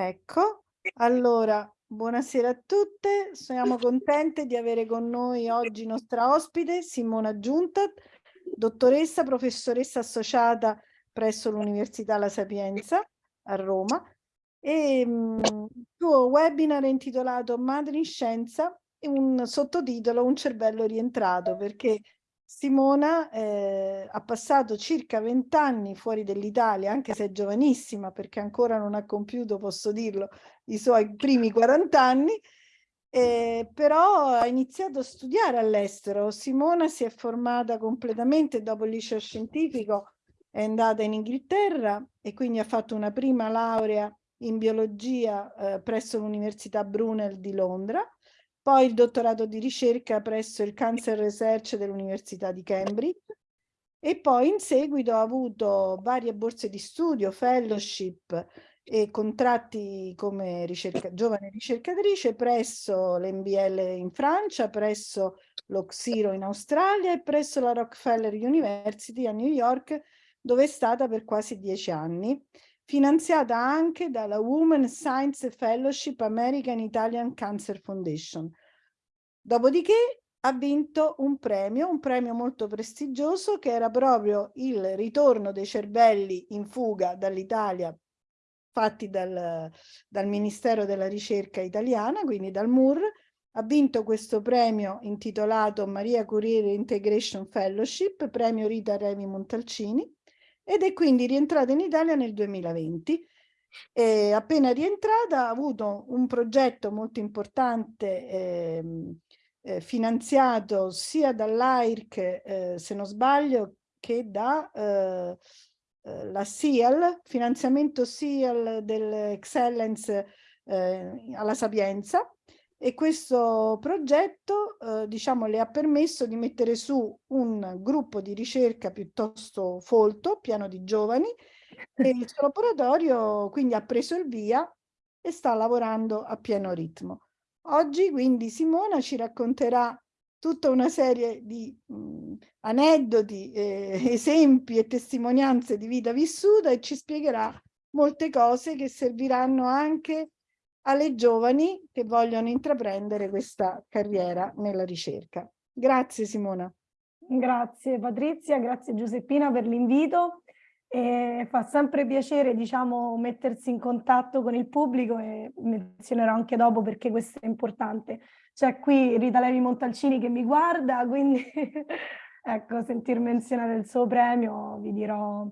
Ecco, allora, buonasera a tutte, siamo contente di avere con noi oggi nostra ospite Simona Giunta, dottoressa, professoressa associata presso l'Università La Sapienza a Roma e mm, il suo webinar è intitolato Madre in Scienza e un sottotitolo Un cervello rientrato perché Simona eh, ha passato circa vent'anni fuori dall'Italia, anche se è giovanissima perché ancora non ha compiuto, posso dirlo, i suoi primi 40 anni, eh, però ha iniziato a studiare all'estero. Simona si è formata completamente dopo il liceo scientifico, è andata in Inghilterra e quindi ha fatto una prima laurea in biologia eh, presso l'Università Brunel di Londra poi il dottorato di ricerca presso il Cancer Research dell'Università di Cambridge e poi in seguito ha avuto varie borse di studio, fellowship e contratti come ricerca, giovane ricercatrice presso l'NBL in Francia, presso l'Oxiro in Australia e presso la Rockefeller University a New York, dove è stata per quasi dieci anni finanziata anche dalla Women Science Fellowship American Italian Cancer Foundation. Dopodiché ha vinto un premio, un premio molto prestigioso che era proprio il ritorno dei cervelli in fuga dall'Italia fatti dal, dal Ministero della Ricerca italiana, quindi dal MUR, ha vinto questo premio intitolato Maria Curie Integration Fellowship, premio Rita Revi Montalcini, ed è quindi rientrata in Italia nel 2020. E appena rientrata ha avuto un progetto molto importante eh, eh, finanziato sia dall'AIRC, eh, se non sbaglio, che da eh, eh, la SIAL, finanziamento SIAL dell'Excellence eh, alla Sapienza, e questo progetto eh, diciamo le ha permesso di mettere su un gruppo di ricerca piuttosto folto, pieno di giovani e il suo laboratorio quindi ha preso il via e sta lavorando a pieno ritmo. Oggi quindi Simona ci racconterà tutta una serie di mh, aneddoti, eh, esempi e testimonianze di vita vissuta e ci spiegherà molte cose che serviranno anche alle giovani che vogliono intraprendere questa carriera nella ricerca. Grazie Simona. Grazie Patrizia, grazie Giuseppina per l'invito. Fa sempre piacere diciamo, mettersi in contatto con il pubblico e menzionerò anche dopo perché questo è importante. C'è qui Rita Levi Montalcini che mi guarda, quindi ecco, sentir menzionare il suo premio vi dirò,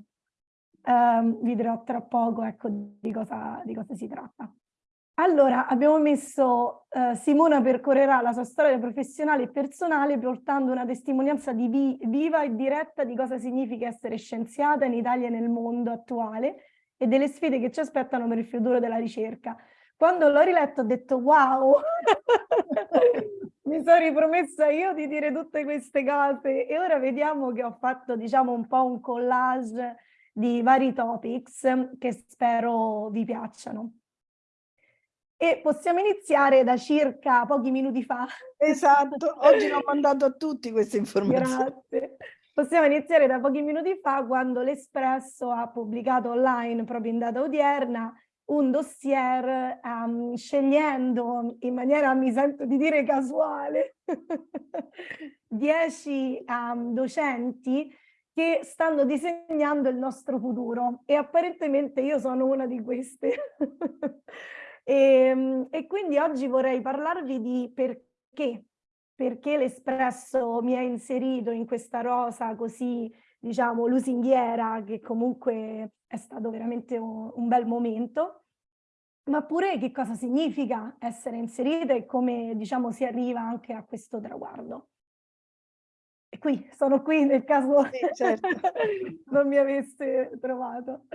ehm, vi dirò tra poco ecco, di, cosa, di cosa si tratta. Allora, abbiamo messo eh, Simona percorrerà la sua storia professionale e personale portando una testimonianza di vi viva e diretta di cosa significa essere scienziata in Italia e nel mondo attuale e delle sfide che ci aspettano per il futuro della ricerca. Quando l'ho riletto ho detto wow, mi sono ripromessa io di dire tutte queste cose e ora vediamo che ho fatto diciamo un po' un collage di vari topics che spero vi piacciono. E possiamo iniziare da circa pochi minuti fa. Esatto, oggi l'ho mandato a tutti queste informazioni. Grazie. Possiamo iniziare da pochi minuti fa quando l'Espresso ha pubblicato online, proprio in data odierna, un dossier um, scegliendo in maniera, mi sento di dire casuale, 10 um, docenti che stanno disegnando il nostro futuro e apparentemente io sono una di queste. E, ehm, e quindi oggi vorrei parlarvi di perché, perché l'Espresso mi ha inserito in questa rosa così, diciamo, lusinghiera, che comunque è stato veramente un, un bel momento, ma pure che cosa significa essere inserita e come, diciamo, si arriva anche a questo traguardo. E qui, sono qui nel caso sì, certo. non mi avesse trovato.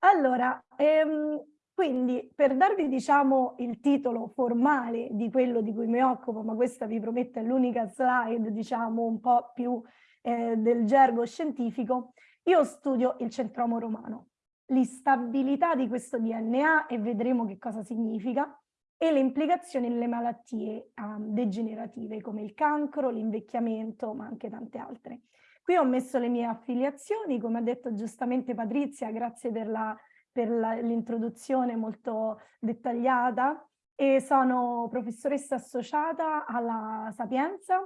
Allora, ehm, quindi per darvi diciamo il titolo formale di quello di cui mi occupo, ma questa vi promette l'unica slide diciamo un po' più eh, del gergo scientifico, io studio il centromo romano, l'instabilità di questo DNA e vedremo che cosa significa e le implicazioni nelle malattie um, degenerative come il cancro, l'invecchiamento ma anche tante altre. Qui ho messo le mie affiliazioni, come ha detto giustamente Patrizia, grazie per la per l'introduzione molto dettagliata e sono professoressa associata alla Sapienza,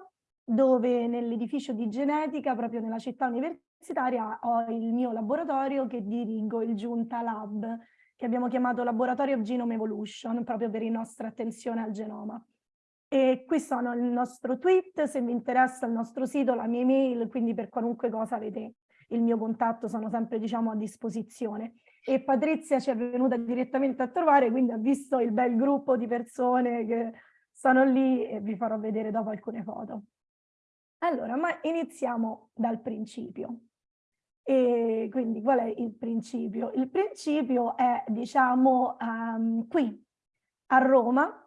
dove nell'edificio di genetica, proprio nella città universitaria, ho il mio laboratorio che dirigo, il Giunta Lab, che abbiamo chiamato Laboratorio Genome Evolution, proprio per la nostra attenzione al genoma. E qui sono il nostro tweet, se vi interessa il nostro sito, la mia email, quindi per qualunque cosa avete il mio contatto, sono sempre diciamo a disposizione. E Patrizia ci è venuta direttamente a trovare, quindi ha visto il bel gruppo di persone che sono lì e vi farò vedere dopo alcune foto. Allora, ma iniziamo dal principio. E quindi qual è il principio? Il principio è, diciamo, um, qui a Roma,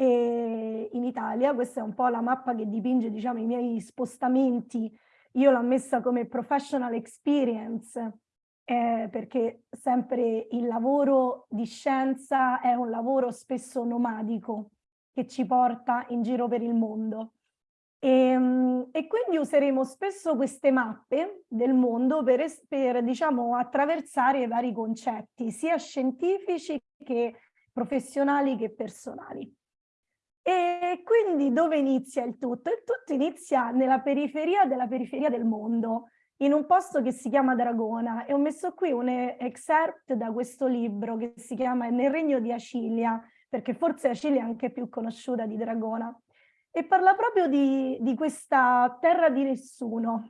e in Italia, questa è un po' la mappa che dipinge, diciamo, i miei spostamenti. Io l'ho messa come professional experience, eh, perché sempre il lavoro di scienza è un lavoro spesso nomadico, che ci porta in giro per il mondo. E, ehm, e, quindi useremo spesso queste mappe del mondo per, per diciamo, attraversare i vari concetti, sia scientifici che professionali che personali. E quindi dove inizia il tutto? Il tutto inizia nella periferia della periferia del mondo, in un posto che si chiama Dragona e ho messo qui un excerpt da questo libro che si chiama Nel regno di Acilia, perché forse Acilia è anche più conosciuta di Dragona e parla proprio di, di questa terra di nessuno,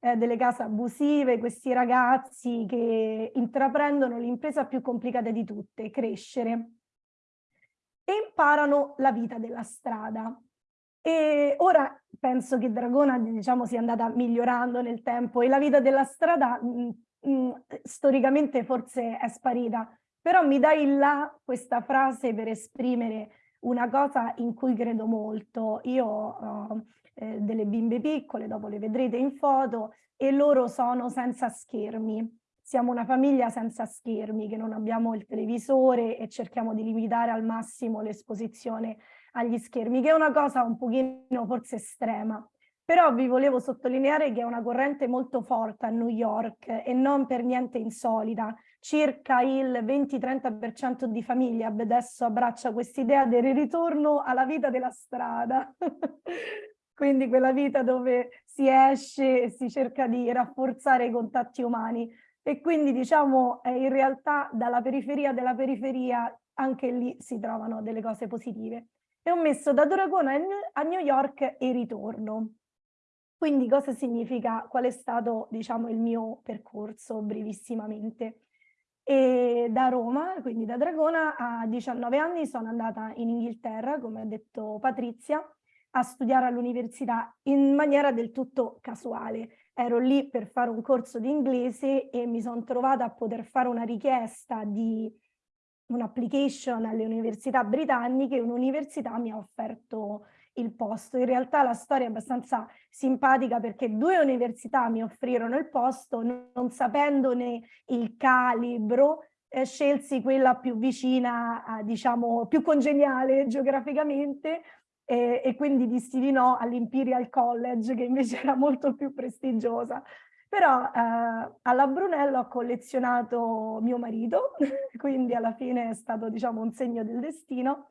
eh, delle case abusive, questi ragazzi che intraprendono l'impresa più complicata di tutte, crescere, e imparano la vita della strada. E ora penso che Dragona diciamo, sia andata migliorando nel tempo e la vita della strada mh, mh, storicamente forse è sparita, però mi dai là questa frase per esprimere una cosa in cui credo molto. Io ho eh, delle bimbe piccole, dopo le vedrete in foto, e loro sono senza schermi. Siamo una famiglia senza schermi, che non abbiamo il televisore e cerchiamo di limitare al massimo l'esposizione agli schermi, che è una cosa un pochino forse estrema. Però vi volevo sottolineare che è una corrente molto forte a New York e non per niente insolita, circa il 20-30% di famiglie adesso abbraccia quest'idea del ritorno alla vita della strada. Quindi quella vita dove si esce e si cerca di rafforzare i contatti umani. E quindi diciamo eh, in realtà dalla periferia della periferia anche lì si trovano delle cose positive. E ho messo da Dragona a New York e ritorno. Quindi cosa significa, qual è stato diciamo il mio percorso brevissimamente? E da Roma, quindi da Dragona, a 19 anni sono andata in Inghilterra, come ha detto Patrizia, a studiare all'università in maniera del tutto casuale. Ero lì per fare un corso di inglese e mi sono trovata a poter fare una richiesta di un'application alle università britanniche un'università mi ha offerto il posto. In realtà la storia è abbastanza simpatica perché due università mi offrirono il posto, non sapendone il calibro, eh, scelsi quella più vicina, a, diciamo, più congeniale geograficamente e, e quindi dissi di no all'Imperial College che invece era molto più prestigiosa. Però eh, alla Brunello ho collezionato mio marito, quindi alla fine è stato diciamo un segno del destino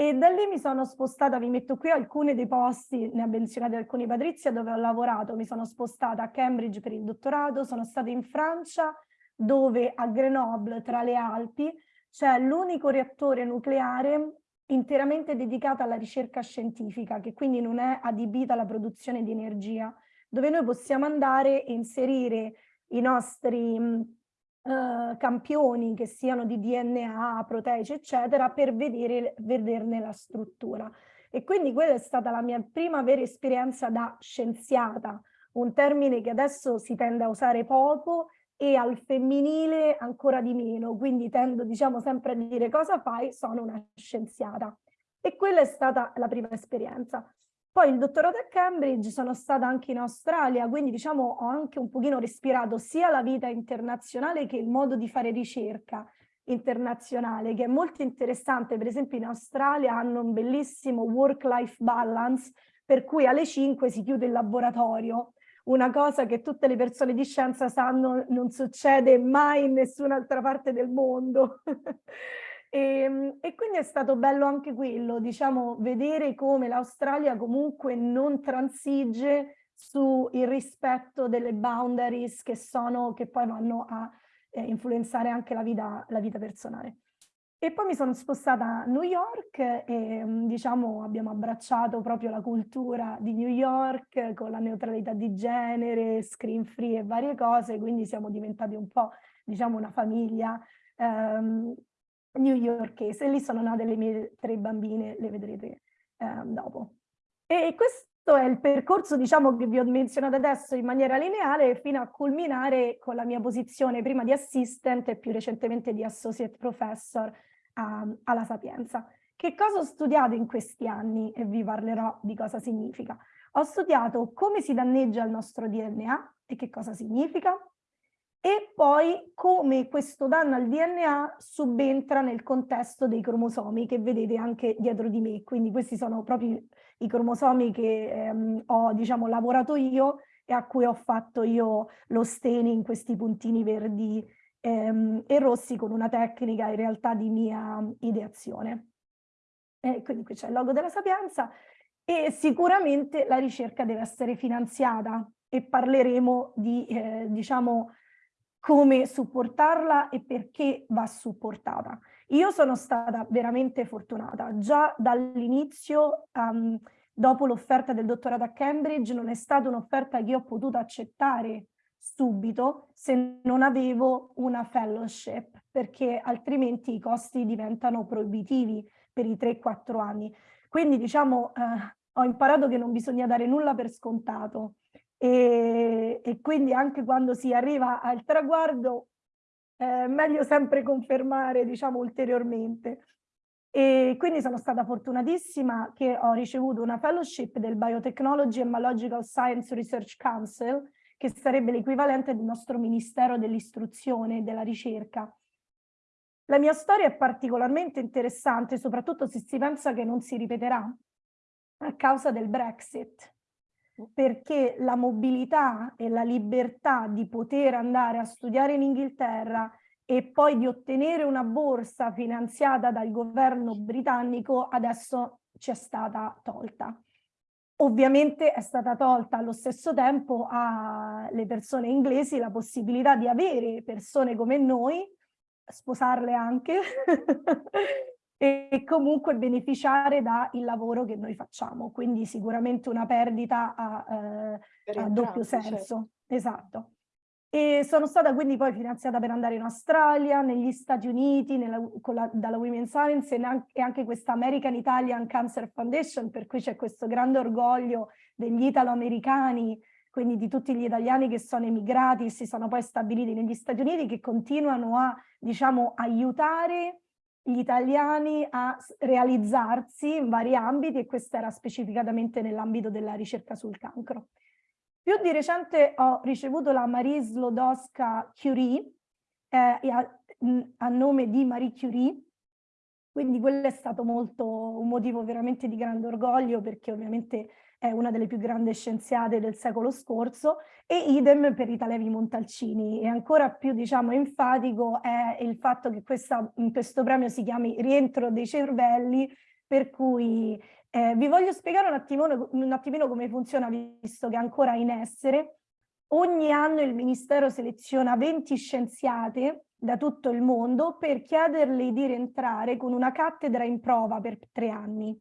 e da lì mi sono spostata, vi metto qui alcuni dei posti, ne ha menzionati alcuni Patrizia, dove ho lavorato. Mi sono spostata a Cambridge per il dottorato, sono stata in Francia, dove a Grenoble, tra le Alpi, c'è l'unico reattore nucleare interamente dedicato alla ricerca scientifica, che quindi non è adibita alla produzione di energia, dove noi possiamo andare e inserire i nostri eh, campioni che siano di DNA, proteici, eccetera, per vedere, vederne la struttura. E quindi quella è stata la mia prima vera esperienza da scienziata, un termine che adesso si tende a usare poco e al femminile ancora di meno, quindi tendo diciamo sempre a dire cosa fai, sono una scienziata. E quella è stata la prima esperienza. Poi il dottorato a Cambridge, sono stata anche in Australia, quindi diciamo ho anche un pochino respirato sia la vita internazionale che il modo di fare ricerca internazionale, che è molto interessante. Per esempio in Australia hanno un bellissimo work-life balance, per cui alle 5 si chiude il laboratorio. Una cosa che tutte le persone di scienza sanno non succede mai in nessun'altra parte del mondo. e, ehm, e, quindi è stato bello anche quello, diciamo, vedere come l'Australia comunque non transige sul rispetto delle boundaries che, sono, che poi vanno a eh, influenzare anche la vita, la vita personale. E poi mi sono spostata a New York e mm, diciamo abbiamo abbracciato proprio la cultura di New York con la neutralità di genere, screen free e varie cose, quindi siamo diventati un po' diciamo una famiglia um, newyorkese. E lì sono nate le mie tre bambine, le vedrete um, dopo. E questo è il percorso diciamo, che vi ho menzionato adesso in maniera lineare fino a culminare con la mia posizione prima di assistant e più recentemente di associate professor um, alla Sapienza. Che cosa ho studiato in questi anni e vi parlerò di cosa significa. Ho studiato come si danneggia il nostro DNA e che cosa significa, e poi come questo danno al DNA subentra nel contesto dei cromosomi che vedete anche dietro di me. Quindi questi sono proprio i cromosomi che ehm, ho diciamo, lavorato io e a cui ho fatto io lo staining, questi puntini verdi ehm, e rossi con una tecnica in realtà di mia ideazione. E quindi qui c'è il logo della Sapienza e sicuramente la ricerca deve essere finanziata e parleremo di, eh, diciamo, come supportarla e perché va supportata. Io sono stata veramente fortunata, già dall'inizio, um, dopo l'offerta del dottorato a Cambridge, non è stata un'offerta che ho potuto accettare subito se non avevo una fellowship, perché altrimenti i costi diventano proibitivi per i 3-4 anni. Quindi diciamo, eh, ho imparato che non bisogna dare nulla per scontato e, e quindi anche quando si arriva al traguardo è meglio sempre confermare diciamo ulteriormente. E quindi sono stata fortunatissima che ho ricevuto una fellowship del Biotechnology and Biological Science Research Council, che sarebbe l'equivalente del nostro Ministero dell'Istruzione e della Ricerca. La mia storia è particolarmente interessante, soprattutto se si pensa che non si ripeterà a causa del Brexit perché la mobilità e la libertà di poter andare a studiare in Inghilterra e poi di ottenere una borsa finanziata dal governo britannico adesso ci è stata tolta. Ovviamente è stata tolta allo stesso tempo alle persone inglesi la possibilità di avere persone come noi, sposarle anche, e comunque beneficiare dal lavoro che noi facciamo, quindi sicuramente una perdita a, eh, a doppio senso. Certo. Esatto. E sono stata quindi poi finanziata per andare in Australia, negli Stati Uniti, nella, la, dalla Women's Science e, anche questa American Italian Cancer Foundation, per cui c'è questo grande orgoglio degli italo-americani, quindi di tutti gli italiani che sono emigrati e si sono poi stabiliti negli Stati Uniti, che continuano a, diciamo, aiutare gli italiani a realizzarsi in vari ambiti e questo era specificatamente nell'ambito della ricerca sul cancro. Più di recente ho ricevuto la Marie Slodowska Curie eh, a, a, nome di Marie Curie, quindi quello è stato molto un motivo veramente di grande orgoglio perché ovviamente è una delle più grandi scienziate del secolo scorso, e idem per Rita Levi Montalcini. E ancora più, diciamo, enfatico è il fatto che questa, questo premio si chiami Rientro dei cervelli, per cui eh, vi voglio spiegare un attimino, un attimino come funziona, visto che è ancora in essere. Ogni anno il Ministero seleziona 20 scienziate da tutto il mondo per chiederle di rientrare con una cattedra in prova per tre anni.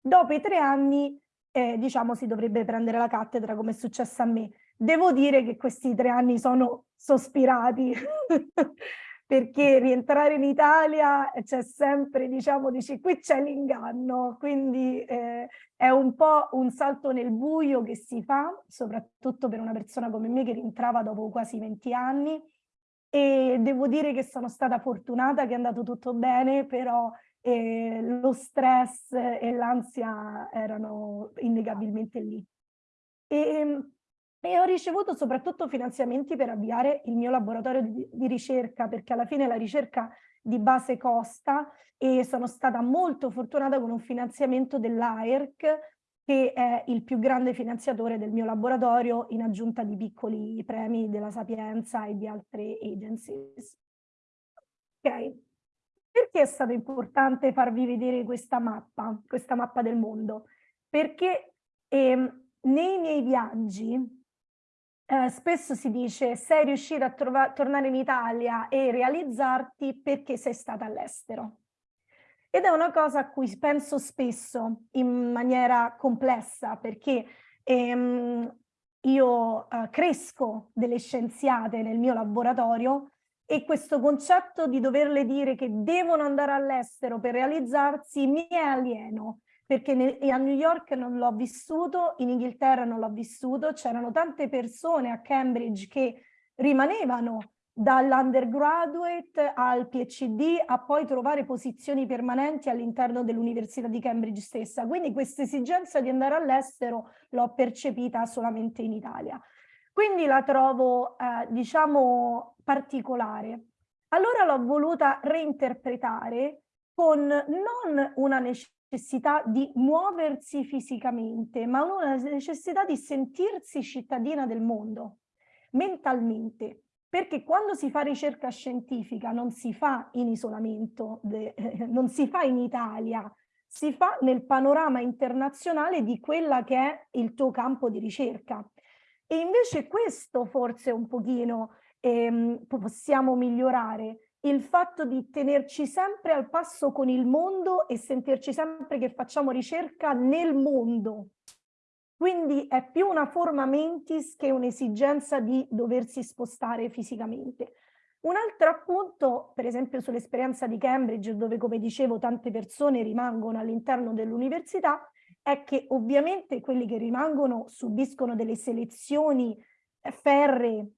Dopo i tre anni eh, diciamo si dovrebbe prendere la cattedra come è successo a me. Devo dire che questi tre anni sono sospirati perché rientrare in Italia c'è sempre, diciamo, dici qui c'è l'inganno, quindi eh, è un po' un salto nel buio che si fa, soprattutto per una persona come me che rientrava dopo quasi 20 anni e devo dire che sono stata fortunata che è andato tutto bene, però e lo stress e l'ansia erano innegabilmente lì. E, ehm, e, ho ricevuto soprattutto finanziamenti per avviare il mio laboratorio di, di ricerca, perché alla fine la ricerca di base costa e sono stata molto fortunata con un finanziamento dell'AERC che è il più grande finanziatore del mio laboratorio in aggiunta di piccoli premi della Sapienza e di altre agencies. Ok, perché è stato importante farvi vedere questa mappa, questa mappa del mondo? Perché ehm, nei miei viaggi eh, spesso si dice sei riuscita a tornare in Italia e realizzarti perché sei stata all'estero. Ed è una cosa a cui penso spesso in maniera complessa perché ehm, io eh, cresco delle scienziate nel mio laboratorio e questo concetto di doverle dire che devono andare all'estero per realizzarsi mi è alieno perché a New York non l'ho vissuto, in Inghilterra non l'ho vissuto, c'erano tante persone a Cambridge che rimanevano dall'undergraduate al PhD a poi trovare posizioni permanenti all'interno dell'Università di Cambridge stessa. Quindi questa esigenza di andare all'estero l'ho percepita solamente in Italia. Quindi la trovo, eh, diciamo, particolare. Allora l'ho voluta reinterpretare con non una necessità necessità di muoversi fisicamente, ma una necessità di sentirsi cittadina del mondo, mentalmente. Perché quando si fa ricerca scientifica non si fa in isolamento, eh, non si fa in Italia, si fa nel panorama internazionale di quella che è il tuo campo di ricerca. E invece questo forse un pochino ehm, possiamo migliorare, il fatto di tenerci sempre al passo con il mondo e sentirci sempre che facciamo ricerca nel mondo. Quindi è più una forma mentis che un'esigenza di doversi spostare fisicamente. Un altro appunto, per esempio sull'esperienza di Cambridge, dove come dicevo tante persone rimangono all'interno dell'università, è che ovviamente quelli che rimangono subiscono delle selezioni ferree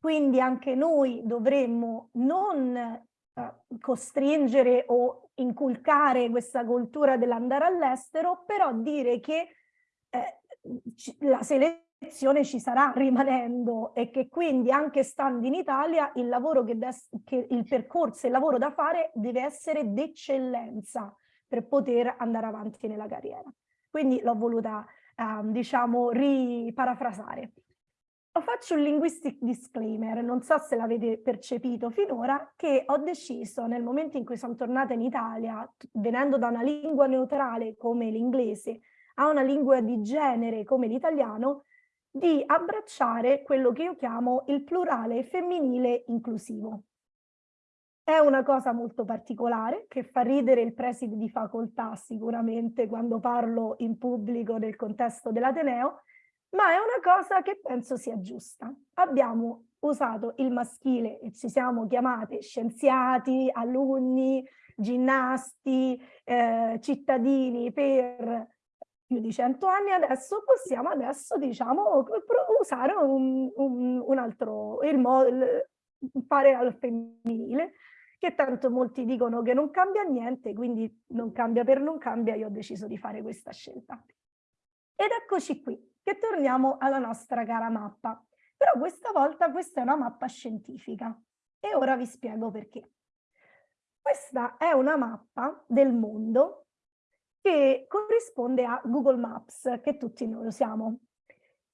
quindi anche noi dovremmo non eh, costringere o inculcare questa cultura dell'andare all'estero, però dire che eh, la selezione ci sarà rimanendo e che quindi anche stando in Italia il lavoro che, che il percorso, il lavoro da fare deve essere d'eccellenza per poter andare avanti nella carriera. Quindi l'ho voluta, eh, diciamo, riparafrasare. Faccio un linguistic disclaimer, non so se l'avete percepito finora, che ho deciso nel momento in cui sono tornata in Italia, venendo da una lingua neutrale come l'inglese a una lingua di genere come l'italiano, di abbracciare quello che io chiamo il plurale femminile inclusivo. È una cosa molto particolare che fa ridere il preside di facoltà sicuramente quando parlo in pubblico nel contesto dell'Ateneo, ma è una cosa che penso sia giusta. Abbiamo usato il maschile e ci siamo chiamate scienziati, alunni, ginnasti, eh, cittadini per più di cento anni, adesso possiamo adesso, diciamo, usare un, un, un altro, il, il fare al femminile, che tanto molti dicono che non cambia niente, quindi non cambia per non cambia, io ho deciso di fare questa scelta. Ed eccoci qui, che torniamo alla nostra cara mappa. Però questa volta questa è una mappa scientifica e ora vi spiego perché. Questa è una mappa del mondo che corrisponde a Google Maps, che tutti noi usiamo.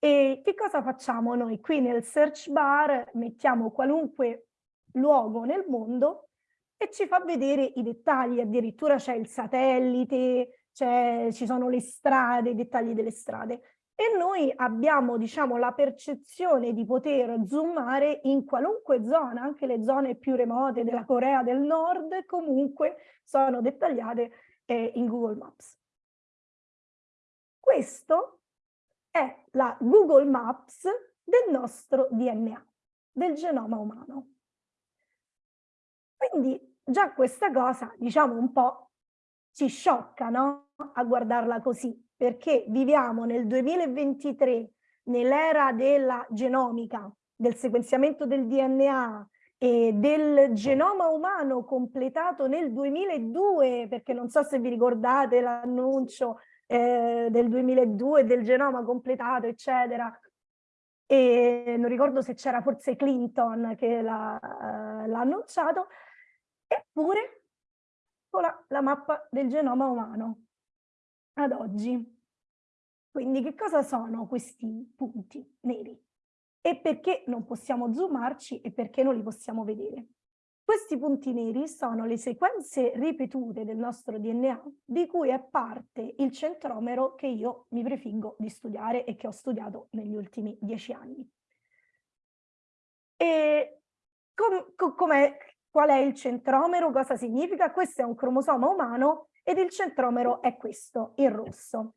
E che cosa facciamo noi? Qui nel search bar mettiamo qualunque luogo nel mondo e ci fa vedere i dettagli, addirittura c'è il satellite, ci sono le strade, i dettagli delle strade e noi abbiamo diciamo la percezione di poter zoomare in qualunque zona, anche le zone più remote della Corea del Nord comunque sono dettagliate eh, in Google Maps. Questo è la Google Maps del nostro DNA, del genoma umano. Quindi già questa cosa, diciamo un po', ci sciocca no? a guardarla così, perché viviamo nel 2023, nell'era della genomica, del sequenziamento del DNA e del genoma umano completato nel 2002, perché non so se vi ricordate l'annuncio eh, del 2002 del genoma completato, eccetera. E non ricordo se c'era forse Clinton che l'ha uh, annunciato, eppure la, la mappa del genoma umano ad oggi. Quindi che cosa sono questi punti neri? E perché non possiamo zoomarci e perché non li possiamo vedere? Questi punti neri sono le sequenze ripetute del nostro DNA di cui è parte il centromero che io mi prefiggo di studiare e che ho studiato negli ultimi dieci anni. E com, com, qual è il centromero? Cosa significa? Questo è un cromosoma umano ed il centromero è questo, in rosso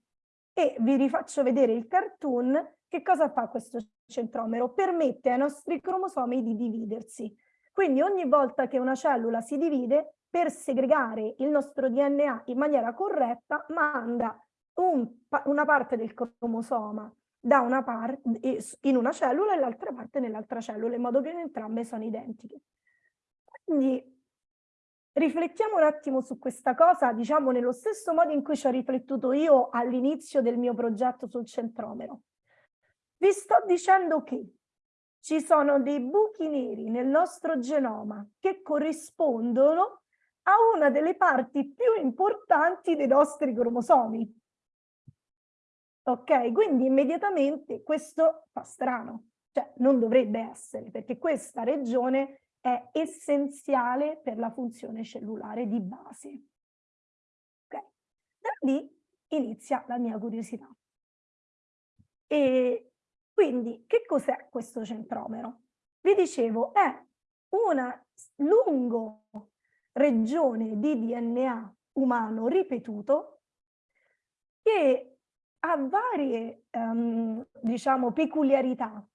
e vi rifaccio vedere il cartoon, che cosa fa questo centromero? Permette ai nostri cromosomi di dividersi. Quindi ogni volta che una cellula si divide, per segregare il nostro DNA in maniera corretta, manda un, una parte del cromosoma da una parte in una cellula e l'altra parte nell'altra cellula, in modo che entrambe sono identiche. Quindi Riflettiamo un attimo su questa cosa, diciamo nello stesso modo in cui ci ho riflettuto io all'inizio del mio progetto sul centromero. Vi sto dicendo che ci sono dei buchi neri nel nostro genoma che corrispondono a una delle parti più importanti dei nostri cromosomi. Ok, quindi immediatamente questo fa strano, cioè non dovrebbe essere, perché questa regione è essenziale per la funzione cellulare di base. Okay. Da lì inizia la mia curiosità. E quindi che cos'è questo centromero? Vi dicevo, è una lunga regione di DNA umano ripetuto che ha varie um, diciamo, peculiarità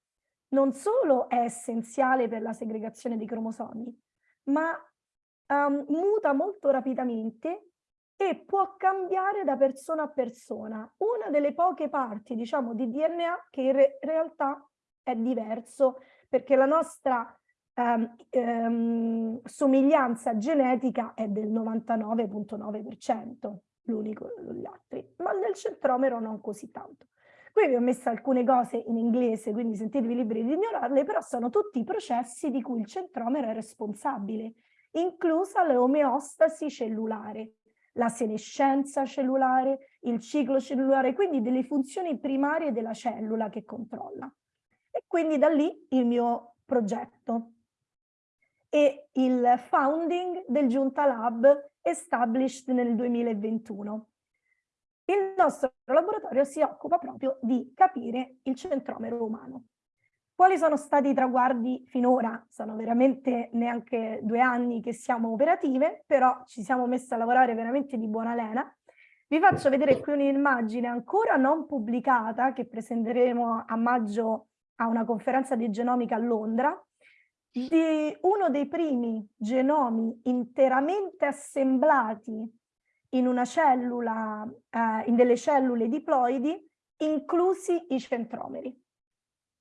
non solo è essenziale per la segregazione dei cromosomi, ma um, muta molto rapidamente e può cambiare da persona a persona. Una delle poche parti, diciamo, di DNA che in re realtà è diverso, perché la nostra um, um, somiglianza genetica è del 99.9%, l'unico degli altri, ma nel centromero non così tanto. Qui vi ho messo alcune cose in inglese, quindi sentitevi liberi di ignorarle, però sono tutti i processi di cui il centromero è responsabile, inclusa l'omeostasi cellulare, la senescenza cellulare, il ciclo cellulare, quindi delle funzioni primarie della cellula che controlla. E quindi da lì il mio progetto e il founding del Giunta Lab established nel 2021. Il nostro laboratorio si occupa proprio di capire il centromero umano. Quali sono stati i traguardi finora? Sono veramente neanche due anni che siamo operative, però ci siamo messi a lavorare veramente di buona lena. Vi faccio vedere qui un'immagine ancora non pubblicata che presenteremo a maggio a una conferenza di genomica a Londra, di uno dei primi genomi interamente assemblati in una cellula, eh, in delle cellule diploidi, inclusi i centromeri.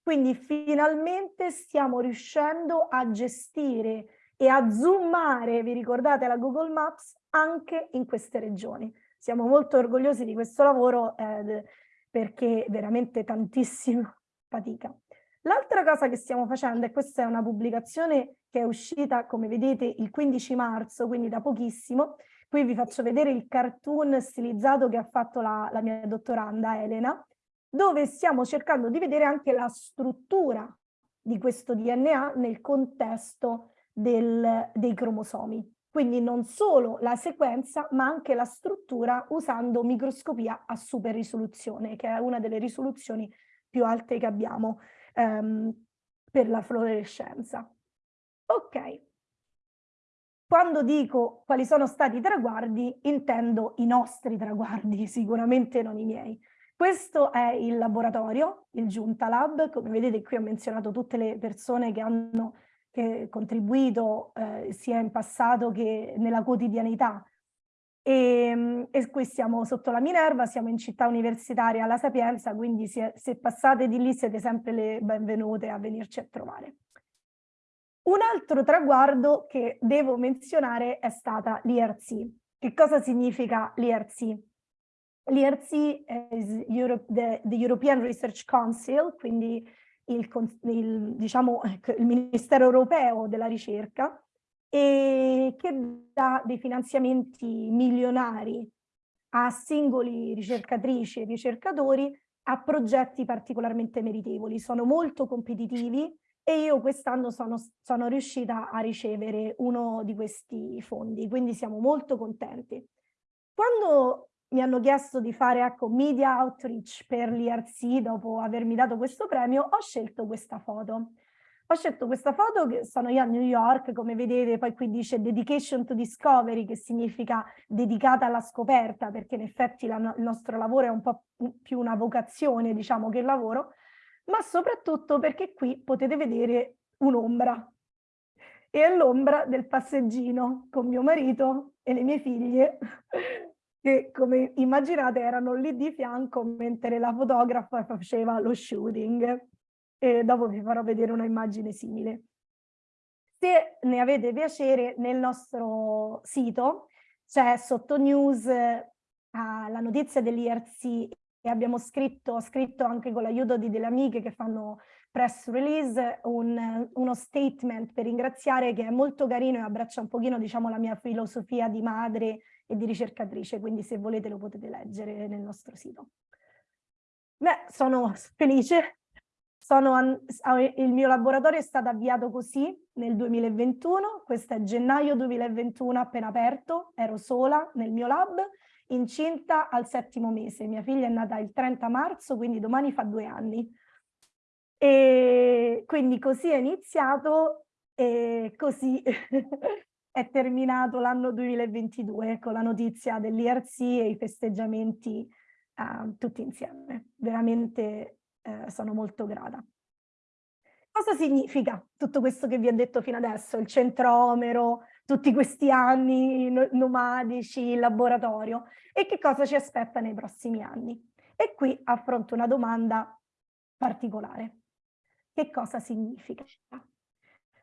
Quindi finalmente stiamo riuscendo a gestire e a zoomare, vi ricordate la Google Maps, anche in queste regioni. Siamo molto orgogliosi di questo lavoro eh, perché veramente tantissima fatica. L'altra cosa che stiamo facendo, e questa è una pubblicazione che è uscita, come vedete, il 15 marzo, quindi da pochissimo, Qui vi faccio vedere il cartoon stilizzato che ha fatto la, la mia dottoranda Elena, dove stiamo cercando di vedere anche la struttura di questo DNA nel contesto del, dei cromosomi. Quindi non solo la sequenza, ma anche la struttura usando microscopia a super risoluzione, che è una delle risoluzioni più alte che abbiamo ehm, per la fluorescenza. Ok, quando dico quali sono stati i traguardi, intendo i nostri traguardi, sicuramente non i miei. Questo è il laboratorio, il Giunta Lab, come vedete qui ho menzionato tutte le persone che hanno che contribuito eh, sia in passato che nella quotidianità. E, ehm, e, qui siamo sotto la Minerva, siamo in città universitaria alla Sapienza, quindi se, se passate di lì siete sempre le benvenute a venirci a trovare. Un altro traguardo che devo menzionare è stata l'IRC. Che cosa significa l'IRC? L'IRC è Europe, the, the, European Research Council, quindi il, il, diciamo, ecco, il Ministero Europeo della Ricerca, e che dà dei finanziamenti milionari a singoli ricercatrici e ricercatori a progetti particolarmente meritevoli, sono molto competitivi e io quest'anno sono, sono riuscita a ricevere uno di questi fondi, quindi siamo molto contenti. Quando mi hanno chiesto di fare ecco, media outreach per l'IRC dopo avermi dato questo premio, ho scelto questa foto. Ho scelto questa foto che sono io a New York, come vedete poi qui dice Dedication to Discovery, che significa dedicata alla scoperta, perché in effetti la, il nostro lavoro è un po' più una vocazione, diciamo, che lavoro, ma soprattutto perché qui potete vedere un'ombra. E è l'ombra del passeggino con mio marito e le mie figlie, che come immaginate erano lì di fianco mentre la fotografa faceva lo shooting e dopo vi farò vedere una immagine simile. Se ne avete piacere, nel nostro sito c'è sotto news eh, la notizia dell'IRC abbiamo scritto, scritto anche con l'aiuto di delle amiche che fanno press release un, uno statement per ringraziare che è molto carino e abbraccia un pochino diciamo la mia filosofia di madre e di ricercatrice, quindi se volete lo potete leggere nel nostro sito. Beh, sono felice. Sono, il mio laboratorio è stato avviato così nel 2021, questo è gennaio 2021 appena aperto, ero sola nel mio lab, incinta al settimo mese. Mia figlia è nata il 30 marzo, quindi domani fa due anni. E quindi così è iniziato e così è terminato l'anno 2022 con la notizia dell'IRC e i festeggiamenti uh, tutti insieme. Veramente eh, sono molto grata. Cosa significa tutto questo che vi ho detto fino adesso? Il centromero, tutti questi anni nomadici, il laboratorio e che cosa ci aspetta nei prossimi anni? E qui affronto una domanda particolare. Che cosa significa?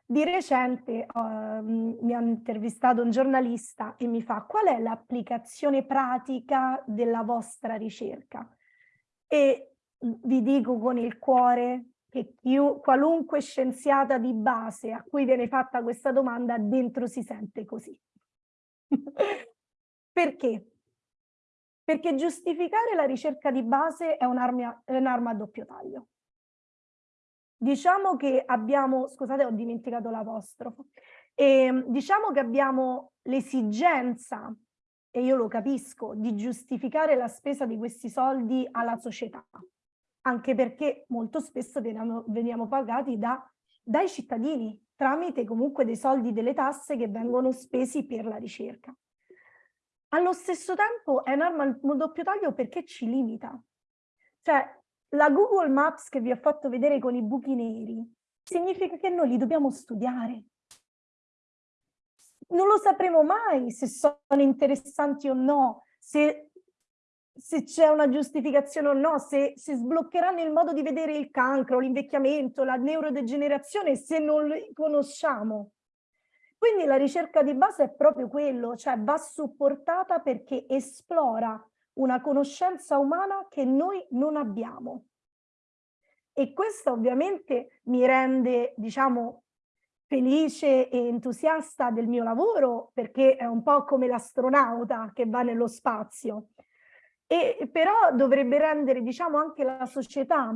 Di recente uh, mi ha intervistato un giornalista e mi fa qual è l'applicazione pratica della vostra ricerca? E vi dico con il cuore che qualunque scienziata di base a cui viene fatta questa domanda dentro si sente così. Perché? Perché giustificare la ricerca di base è un'arma un a doppio taglio. Diciamo che abbiamo, scusate ho dimenticato l'apostrofo, e, diciamo che abbiamo l'esigenza, e io lo capisco, di giustificare la spesa di questi soldi alla società anche perché molto spesso veniamo, veniamo pagati da, dai cittadini tramite comunque dei soldi delle tasse che vengono spesi per la ricerca. Allo stesso tempo è un'arma a doppio taglio perché ci limita. Cioè, la Google Maps che vi ho fatto vedere con i buchi neri significa che noi li dobbiamo studiare. Non lo sapremo mai se sono interessanti o no, se se c'è una giustificazione o no, se, se sbloccheranno il modo di vedere il cancro, l'invecchiamento, la neurodegenerazione, se non li conosciamo. Quindi la ricerca di base è proprio quello, cioè va supportata perché esplora una conoscenza umana che noi non abbiamo. E questo ovviamente mi rende, diciamo, felice e entusiasta del mio lavoro perché è un po' come l'astronauta che va nello spazio e però dovrebbe rendere diciamo anche la società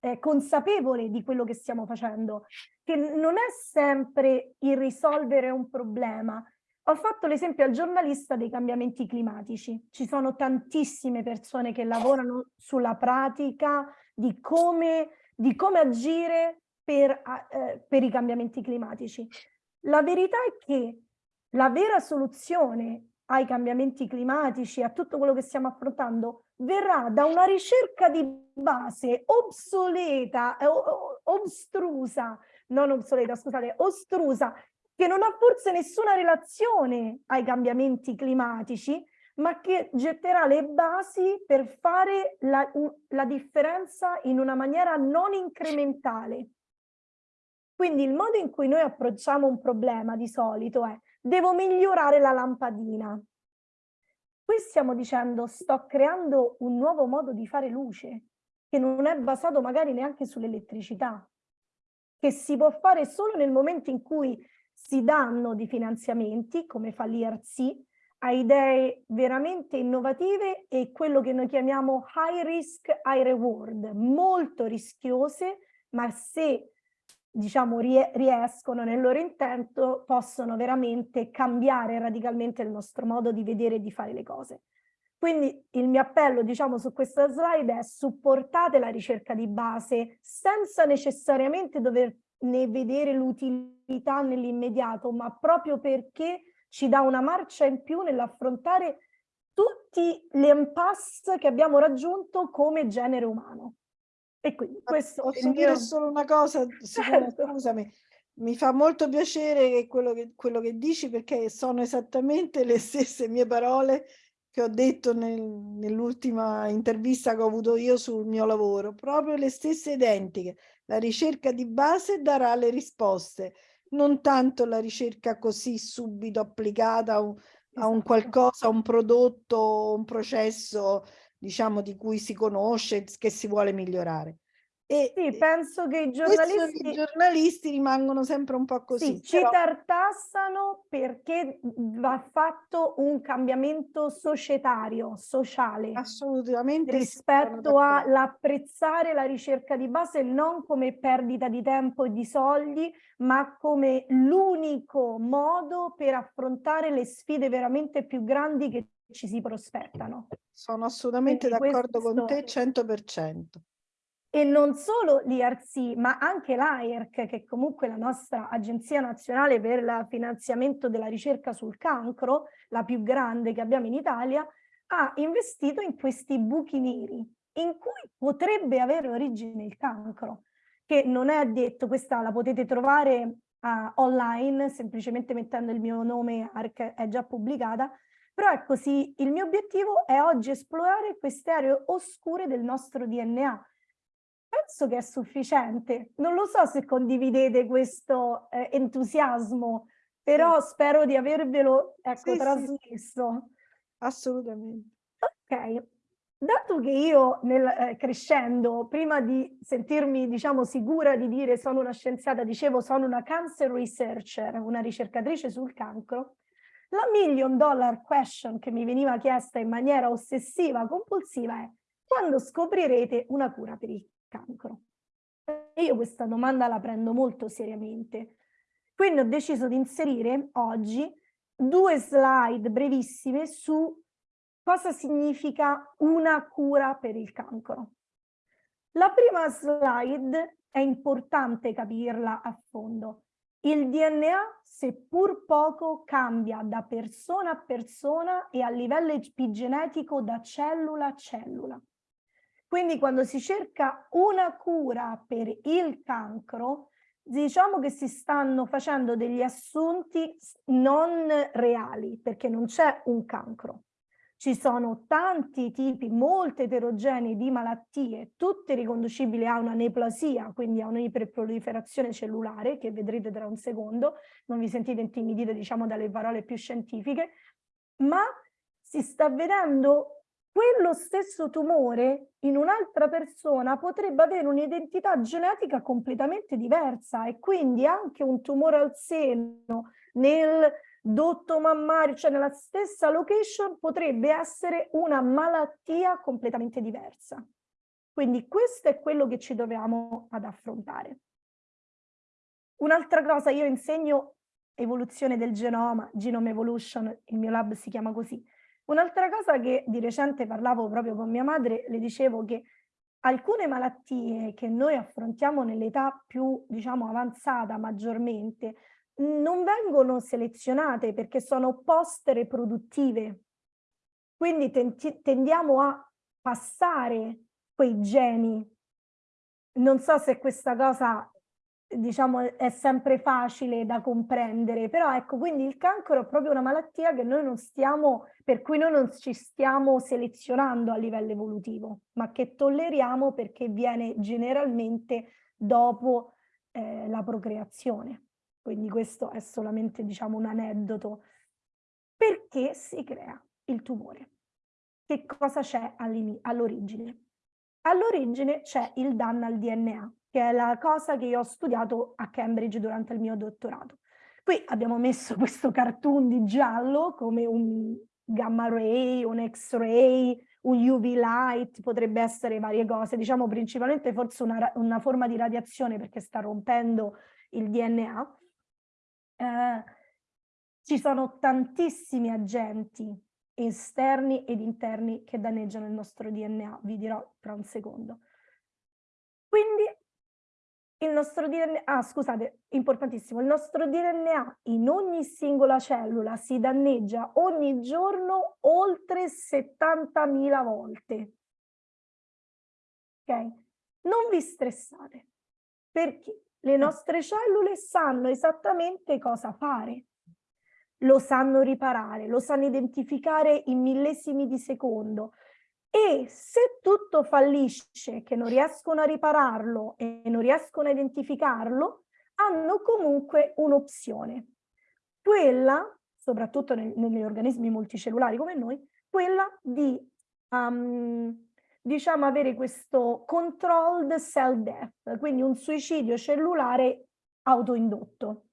eh, consapevole di quello che stiamo facendo, che non è sempre il risolvere un problema. Ho fatto l'esempio al giornalista dei cambiamenti climatici. Ci sono tantissime persone che lavorano sulla pratica di come, di come agire per, eh, per i cambiamenti climatici. La verità è che la vera soluzione ai cambiamenti climatici, a tutto quello che stiamo affrontando, verrà da una ricerca di base obsoleta, eh, obstrusa, non obsoleta, scusate, ostrusa, che non ha forse nessuna relazione ai cambiamenti climatici, ma che getterà le basi per fare la, la differenza in una maniera non incrementale. Quindi il modo in cui noi approcciamo un problema di solito è devo migliorare la lampadina. Qui stiamo dicendo sto creando un nuovo modo di fare luce che non è basato magari neanche sull'elettricità, che si può fare solo nel momento in cui si danno di finanziamenti, come fa l'IRC, a idee veramente innovative e quello che noi chiamiamo high risk, high reward, molto rischiose, ma se diciamo riescono nel loro intento possono veramente cambiare radicalmente il nostro modo di vedere e di fare le cose. Quindi il mio appello, diciamo, su questa slide è supportate la ricerca di base senza necessariamente doverne vedere l'utilità nell'immediato, ma proprio perché ci dà una marcia in più nell'affrontare tutti gli impasse che abbiamo raggiunto come genere umano. E quindi questo Posso dire solo una cosa, certo. scusami, mi fa molto piacere quello che, quello che dici perché sono esattamente le stesse mie parole che ho detto nel, nell'ultima intervista che ho avuto io sul mio lavoro, proprio le stesse identiche. La ricerca di base darà le risposte, non tanto la ricerca così subito applicata a un, a un esatto. qualcosa, a un prodotto, un processo, diciamo, di cui si conosce, che si vuole migliorare. E sì, penso che i giornalisti... i giornalisti rimangono sempre un po' così. Sì, però... ci tartassano perché va fatto un cambiamento societario, sociale. Assolutamente. Rispetto all'apprezzare la ricerca di base non come perdita di tempo e di soldi, ma come l'unico modo per affrontare le sfide veramente più grandi che ci si prospettano. Sono assolutamente d'accordo con te 100%. E non solo l'IRC, ma anche l'AIRC, che è comunque la nostra Agenzia Nazionale per il Finanziamento della Ricerca sul Cancro, la più grande che abbiamo in Italia, ha investito in questi buchi neri, in cui potrebbe avere origine il cancro, che non è detto, questa la potete trovare uh, online, semplicemente mettendo il mio nome, ARC è già pubblicata, però è così, il mio obiettivo è oggi esplorare queste aree oscure del nostro DNA, penso che è sufficiente. Non lo so se condividete questo eh, entusiasmo, però sì. spero di avervelo ecco, sì, trasmesso. Sì, Assolutamente. Ok, dato che io nel, eh, crescendo, prima di sentirmi diciamo sicura di dire sono una scienziata, dicevo sono una cancer researcher, una ricercatrice sul cancro, la million dollar question che mi veniva chiesta in maniera ossessiva, compulsiva è quando scoprirete una cura per il cancro? E io questa domanda la prendo molto seriamente. Quindi ho deciso di inserire oggi due slide brevissime su cosa significa una cura per il cancro. La prima slide è importante capirla a fondo. Il DNA, seppur poco, cambia da persona a persona e a livello epigenetico da cellula a cellula. Quindi quando si cerca una cura per il cancro, diciamo che si stanno facendo degli assunti non reali, perché non c'è un cancro. Ci sono tanti tipi, molte eterogenei di malattie, tutte riconducibili a una neoplasia, quindi a un'iperproliferazione cellulare, che vedrete tra un secondo, non vi sentite intimidite diciamo dalle parole più scientifiche, ma si sta vedendo quello stesso tumore in un'altra persona potrebbe avere un'identità genetica completamente diversa e quindi anche un tumore al seno nel dotto mammario, cioè nella stessa location, potrebbe essere una malattia completamente diversa. Quindi questo è quello che ci dobbiamo ad affrontare. Un'altra cosa, io insegno evoluzione del genoma, Genome Evolution, il mio lab si chiama così, Un'altra cosa che di recente parlavo proprio con mia madre, le dicevo che alcune malattie che noi affrontiamo nell'età più, diciamo, avanzata maggiormente, non vengono selezionate perché sono post-reproduttive. Quindi tendiamo a passare quei geni. Non so se questa cosa diciamo è sempre facile da comprendere, però ecco, quindi il cancro è proprio una malattia che noi non stiamo, per cui noi non ci stiamo selezionando a livello evolutivo, ma che tolleriamo perché viene generalmente dopo eh, la procreazione. Quindi questo è solamente, diciamo, un aneddoto. Perché si crea il tumore? Che cosa c'è all'origine? All'origine c'è il danno al DNA, che è la cosa che io ho studiato a Cambridge durante il mio dottorato. Qui abbiamo messo questo cartoon di giallo come un, gamma ray, un x-ray, un UV light, potrebbe essere varie cose, diciamo principalmente forse una, una forma di radiazione perché sta rompendo il DNA. Eh, ci sono tantissimi agenti esterni ed interni che danneggiano il nostro DNA, vi dirò tra un secondo. Quindi il nostro DNA, ah scusate, importantissimo, il nostro DNA in ogni singola cellula si danneggia ogni giorno oltre 70.000 volte. Ok? Non vi stressate, perché le nostre cellule sanno esattamente cosa fare lo sanno riparare, lo sanno identificare in millesimi di secondo e se tutto fallisce, che non riescono a ripararlo e non riescono a identificarlo, hanno comunque un'opzione. Quella, soprattutto nel, negli organismi multicellulari come noi, quella di um, diciamo avere questo controlled cell death, quindi un suicidio cellulare autoindotto.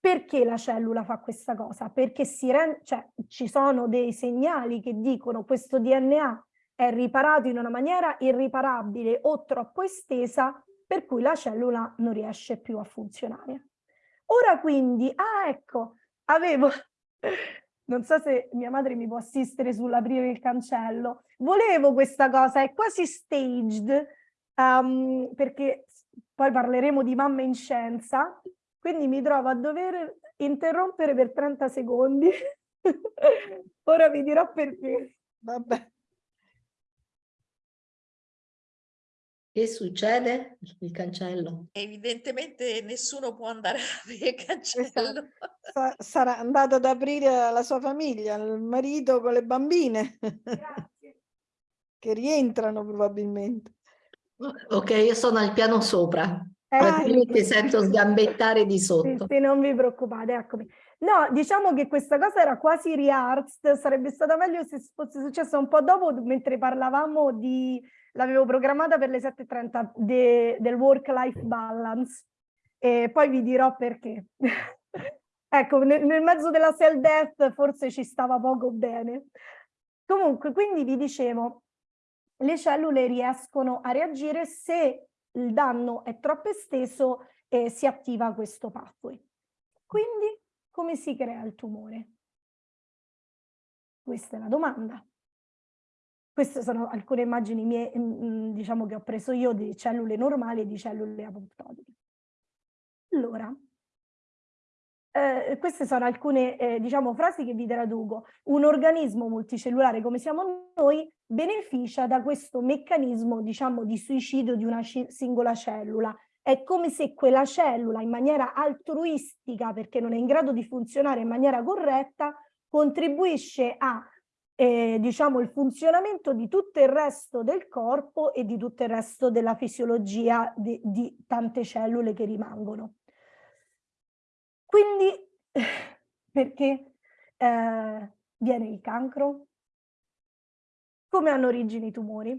Perché la cellula fa questa cosa? Perché cioè, ci sono dei segnali che dicono questo DNA è riparato in una maniera irriparabile o troppo estesa per cui la cellula non riesce più a funzionare. Ora quindi, ah ecco, avevo, non so se mia madre mi può assistere sull'aprire il cancello, volevo questa cosa, è quasi staged, um, perché poi parleremo di mamma in scienza, quindi mi trovo a dover interrompere per 30 secondi. Ora vi dirò perché. Vabbè. Che succede? Il cancello. Evidentemente nessuno può andare a aprire il cancello. Esatto. sarà andato ad aprire la sua famiglia, il marito con le bambine. Grazie. che rientrano probabilmente. Ok, io sono al piano sopra. Eh, ti sento sgambettare di sotto. Sì, sì, non vi preoccupate, eccomi. No, diciamo che questa cosa era quasi rehearsed, sarebbe stata meglio se fosse successo un po' dopo, mentre parlavamo di... l'avevo programmata per le 7.30 de, del work-life balance, e poi vi dirò perché. ecco, nel, nel mezzo della cell death forse ci stava poco bene. Comunque, quindi vi dicevo, le cellule riescono a reagire se il danno è troppo esteso e si attiva questo pathway. Quindi come si crea il tumore? Questa è la domanda. Queste sono alcune immagini mie, mm, diciamo che ho preso io di cellule normali e di cellule apoptotiche. Allora, eh, queste sono alcune eh, diciamo, frasi che vi traduco. Un organismo multicellulare come siamo noi beneficia da questo meccanismo diciamo, di suicidio di una singola cellula. È come se quella cellula in maniera altruistica, perché non è in grado di funzionare in maniera corretta, contribuisce a eh, diciamo, il funzionamento di tutto il resto del corpo e di tutto il resto della fisiologia di, di tante cellule che rimangono. Quindi perché eh, viene il cancro? Come hanno origine i tumori?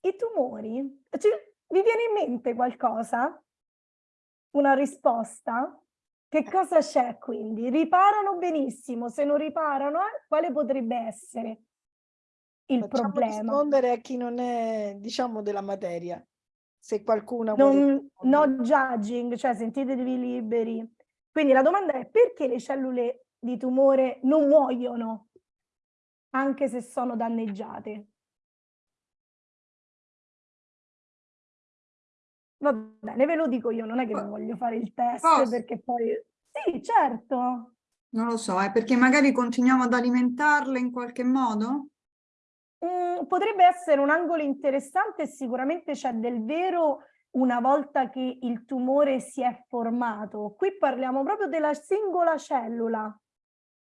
I tumori, cioè, vi viene in mente qualcosa? Una risposta? Che cosa c'è quindi? Riparano benissimo, se non riparano, eh, quale potrebbe essere il Facciamo problema? rispondere a chi non è, diciamo, della materia. Se qualcuno non, No judging, cioè sentitevi liberi. Quindi la domanda è perché le cellule di tumore non muoiono anche se sono danneggiate? Va bene, ve lo dico io, non è che non voglio fare il test Posso? perché poi... Sì, certo. Non lo so, è perché magari continuiamo ad alimentarle in qualche modo? Mm, potrebbe essere un angolo interessante sicuramente c'è del vero una volta che il tumore si è formato. Qui parliamo proprio della singola cellula,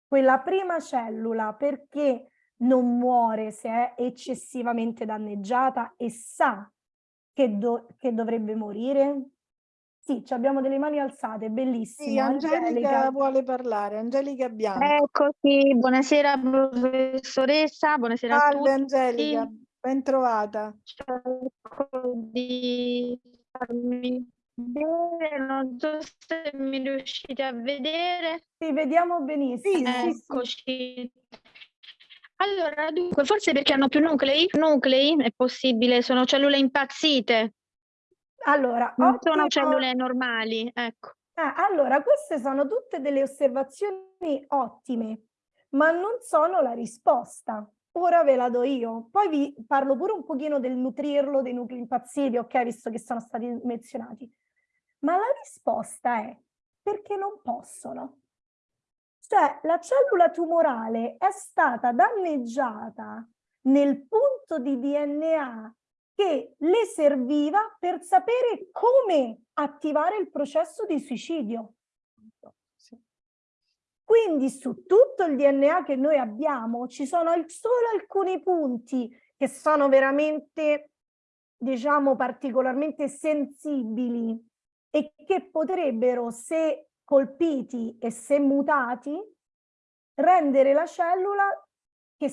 quella prima cellula, perché non muore se è eccessivamente danneggiata e sa che, do che dovrebbe morire? Sì, abbiamo delle mani alzate, bellissimo. Sì, Angelica, Angelica, vuole parlare, Angelica Bianco. Eccoci, buonasera professoressa, buonasera Salve, a tutti. Angelica, ben trovata. Cerco di farmi vedere, non so se mi riuscite a vedere. Sì, vediamo benissimo. Eccoci. Allora, dunque, forse perché hanno più nuclei? Nuclei, è possibile, sono cellule impazzite, Allora, non sono ottimo. cellule normali, ecco. Ah, allora, queste sono tutte delle osservazioni ottime, ma non sono la risposta. Ora ve la do io. Poi vi parlo pure un pochino del nutrirlo, dei nuclei impazziti, ok, visto che sono stati menzionati. Ma la risposta è perché non possono. Cioè, la cellula tumorale è stata danneggiata nel punto di DNA che le serviva per sapere come attivare il processo di suicidio. Quindi su tutto il DNA che noi abbiamo ci sono solo alcuni punti che sono veramente, diciamo, particolarmente sensibili e che potrebbero, se colpiti e se mutati, rendere la cellula, che,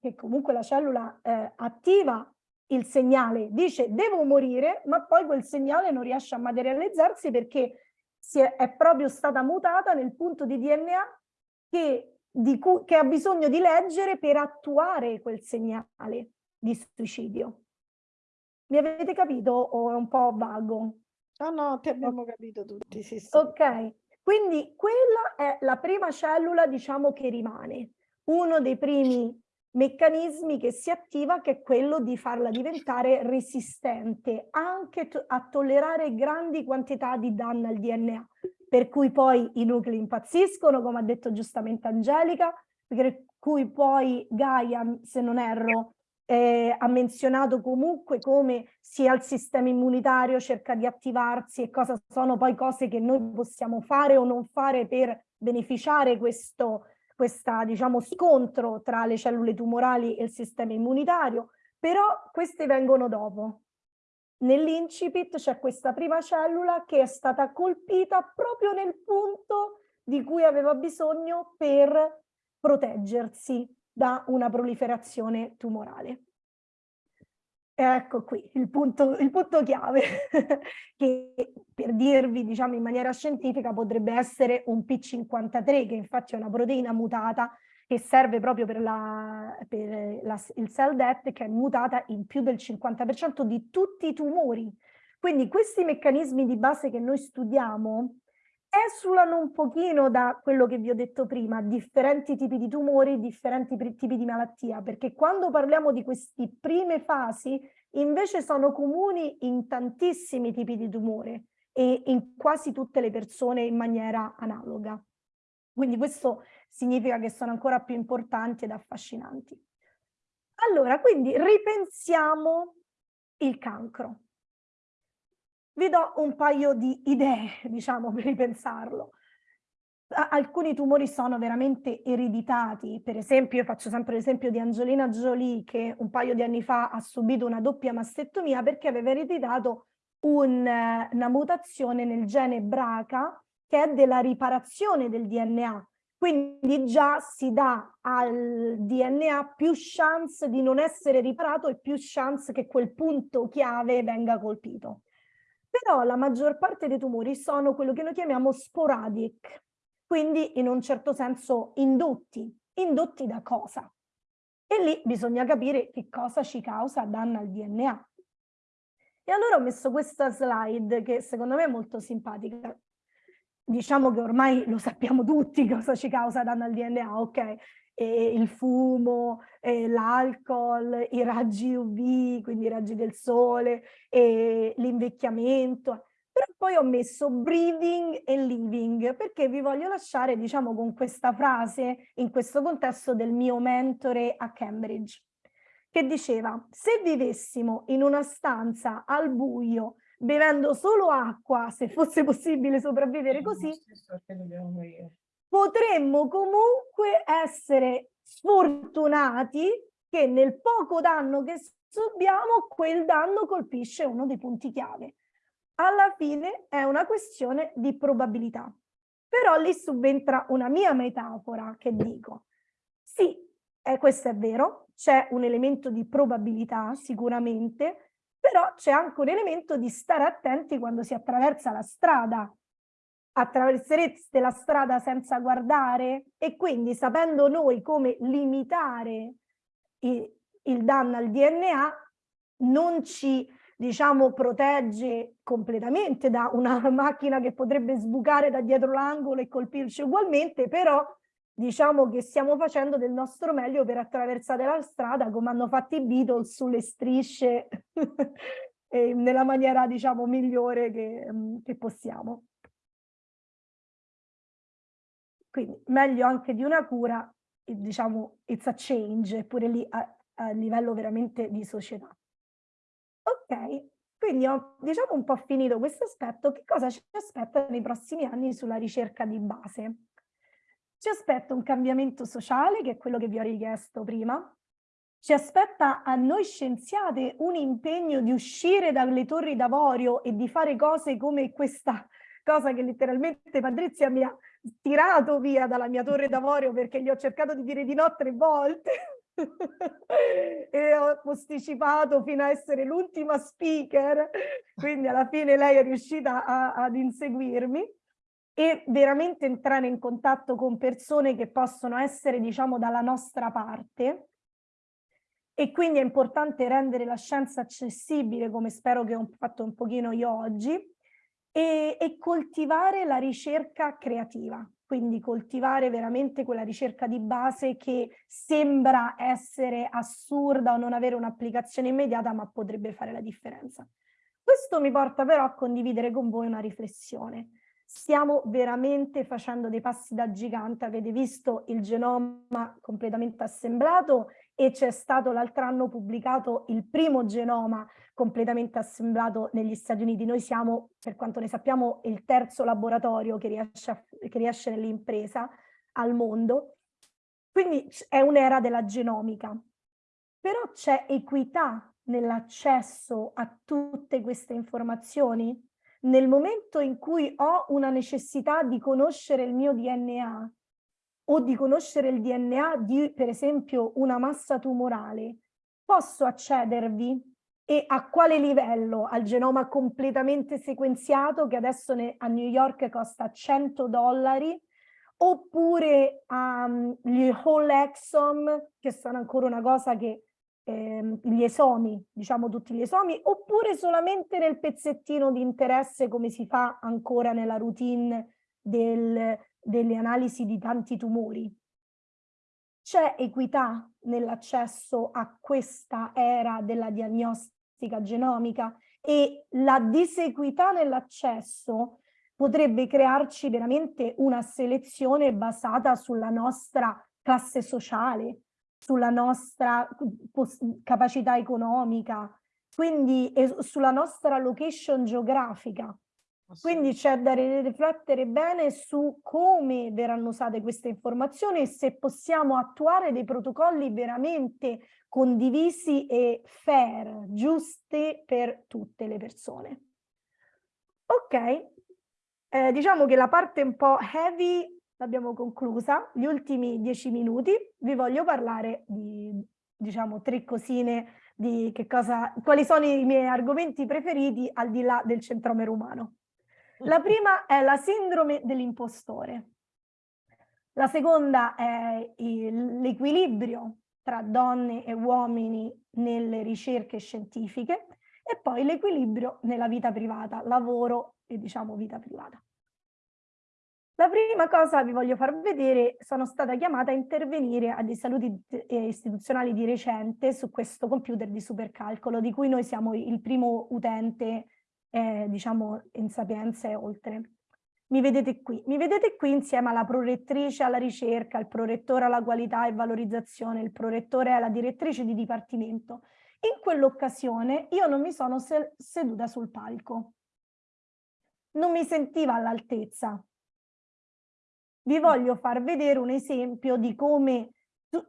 che comunque la cellula eh, attiva il segnale, dice devo morire, ma poi quel segnale non riesce a materializzarsi perché è, è proprio stata mutata nel punto di DNA che, di che ha bisogno di leggere per attuare quel segnale di suicidio. Mi avete capito o è un po' vago? No, no, ti abbiamo capito tutti, sì, sì. Ok, quindi quella è la prima cellula, diciamo, che rimane. Uno dei primi meccanismi che si attiva che è quello di farla diventare resistente anche a tollerare grandi quantità di danno al DNA per cui poi i nuclei impazziscono come ha detto giustamente Angelica per cui poi Gaia se non erro eh, ha menzionato comunque come sia il sistema immunitario cerca di attivarsi e cosa sono poi cose che noi possiamo fare o non fare per beneficiare questo questo diciamo, scontro tra le cellule tumorali e il sistema immunitario, però queste vengono dopo. Nell'incipit c'è questa prima cellula che è stata colpita proprio nel punto di cui aveva bisogno per proteggersi da una proliferazione tumorale. Ecco qui il punto, il punto chiave, che per dirvi diciamo in maniera scientifica potrebbe essere un P53, che infatti è una proteina mutata che serve proprio per, la, per la, il cell death, che è mutata in più del 50% di tutti i tumori. Quindi questi meccanismi di base che noi studiamo esulano un pochino da quello che vi ho detto prima, differenti tipi di tumori, differenti tipi di malattia, perché quando parliamo di queste prime fasi invece sono comuni in tantissimi tipi di tumore e in quasi tutte le persone in maniera analoga. Quindi questo significa che sono ancora più importanti ed affascinanti. Allora, quindi ripensiamo il cancro. Vi do un paio di idee, diciamo, per ripensarlo. Alcuni tumori sono veramente ereditati, per esempio io faccio sempre l'esempio di Angelina Jolie che un paio di anni fa ha subito una doppia mastectomia perché aveva ereditato un, una mutazione nel gene BRCA che è della riparazione del DNA, quindi già si dà al DNA più chance di non essere riparato e più chance che quel punto chiave venga colpito. Però la maggior parte dei tumori sono quello che noi chiamiamo sporadic, quindi in un certo senso indotti. Indotti da cosa? E lì bisogna capire che cosa ci causa danno al DNA. E allora ho messo questa slide che secondo me è molto simpatica. Diciamo che ormai lo sappiamo tutti cosa ci causa danno al DNA, ok? E il fumo, l'alcol, i raggi UV, quindi i raggi del sole, l'invecchiamento. Però poi ho messo breathing e living perché vi voglio lasciare, diciamo, con questa frase in questo contesto del mio mentore a Cambridge, che diceva, se vivessimo in una stanza al buio, bevendo solo acqua, se fosse possibile sopravvivere così, potremmo comunque essere sfortunati che nel poco danno che subiamo, quel danno colpisce uno dei punti chiave. Alla fine è una questione di probabilità. Però lì subentra una mia metafora che dico, sì, eh, questo è vero, c'è un elemento di probabilità sicuramente, però c'è anche un elemento di stare attenti quando si attraversa la strada. Attraversereste la strada senza guardare? E quindi sapendo noi come limitare il, il danno al DNA, non ci diciamo protegge completamente da una macchina che potrebbe sbucare da dietro l'angolo e colpirci ugualmente, però diciamo che stiamo facendo del nostro meglio per attraversare la strada come hanno fatto i Beatles sulle strisce nella maniera diciamo migliore che, che possiamo. Quindi meglio anche di una cura, diciamo, it's a change, pure lì a, a livello veramente di società. Ok, quindi ho diciamo un po' finito questo aspetto, che cosa ci aspetta nei prossimi anni sulla ricerca di base? Ci aspetta un cambiamento sociale, che è quello che vi ho richiesto prima, ci aspetta a noi scienziate un impegno di uscire dalle torri d'avorio e di fare cose come questa cosa che letteralmente Patrizia mi ha tirato via dalla mia torre d'avorio perché gli ho cercato di dire di no tre volte. E ho posticipato fino a essere l'ultima speaker, quindi alla fine lei è riuscita a, ad inseguirmi. E veramente entrare in contatto con persone che possono essere, diciamo, dalla nostra parte. E quindi è importante rendere la scienza accessibile, come spero che ho fatto un pochino io oggi, e, e coltivare la ricerca creativa quindi coltivare veramente quella ricerca di base che sembra essere assurda o non avere un'applicazione immediata, ma potrebbe fare la differenza. Questo mi porta però a condividere con voi una riflessione. Stiamo veramente facendo dei passi da gigante, avete visto il genoma completamente assemblato e c'è stato l'altro anno pubblicato il primo genoma completamente assemblato negli Stati Uniti. Noi siamo, per quanto ne sappiamo, il terzo laboratorio che riesce, che riesce nell'impresa al mondo. Quindi è un'era della genomica. Però c'è equità nell'accesso a tutte queste informazioni? Nel momento in cui ho una necessità di conoscere il mio DNA o di conoscere il DNA di, per esempio, una massa tumorale, posso accedervi e a quale livello? Al genoma completamente sequenziato che adesso ne, a New York costa 100 dollari oppure um, whole exome che sono ancora una cosa che ehm, gli esomi, diciamo tutti gli esomi, oppure solamente nel pezzettino di interesse come si fa ancora nella routine del, delle analisi di tanti tumori. C'è equità nell'accesso a questa era della diagnostica genomica e la disequità nell'accesso potrebbe crearci veramente una selezione basata sulla nostra classe sociale, sulla nostra capacità economica, quindi sulla nostra location geografica. Quindi c'è da riflettere bene su come verranno usate queste informazioni e se possiamo attuare dei protocolli veramente condivisi e fair, giusti per tutte le persone. Ok, eh, diciamo che la parte un po' heavy l'abbiamo conclusa, gli ultimi dieci minuti vi voglio parlare di, diciamo, tre cosine di che cosa, quali sono i miei argomenti preferiti al di là del centromero umano. La prima è la sindrome dell'impostore. La seconda è l'equilibrio tra donne e uomini nelle ricerche scientifiche e poi l'equilibrio nella vita privata, lavoro e diciamo vita privata. La prima cosa vi voglio far vedere, sono stata chiamata a intervenire a dei saluti eh, istituzionali di recente su questo computer di supercalcolo di cui noi siamo il primo utente eh, diciamo in Sapienza e oltre. Mi vedete qui, mi vedete qui insieme alla prorettrice alla ricerca, il prorettore alla qualità e valorizzazione, il prorettore alla direttrice di dipartimento. In quell'occasione io non mi sono seduta sul palco. Non mi sentiva all'altezza. Vi voglio far vedere un esempio di come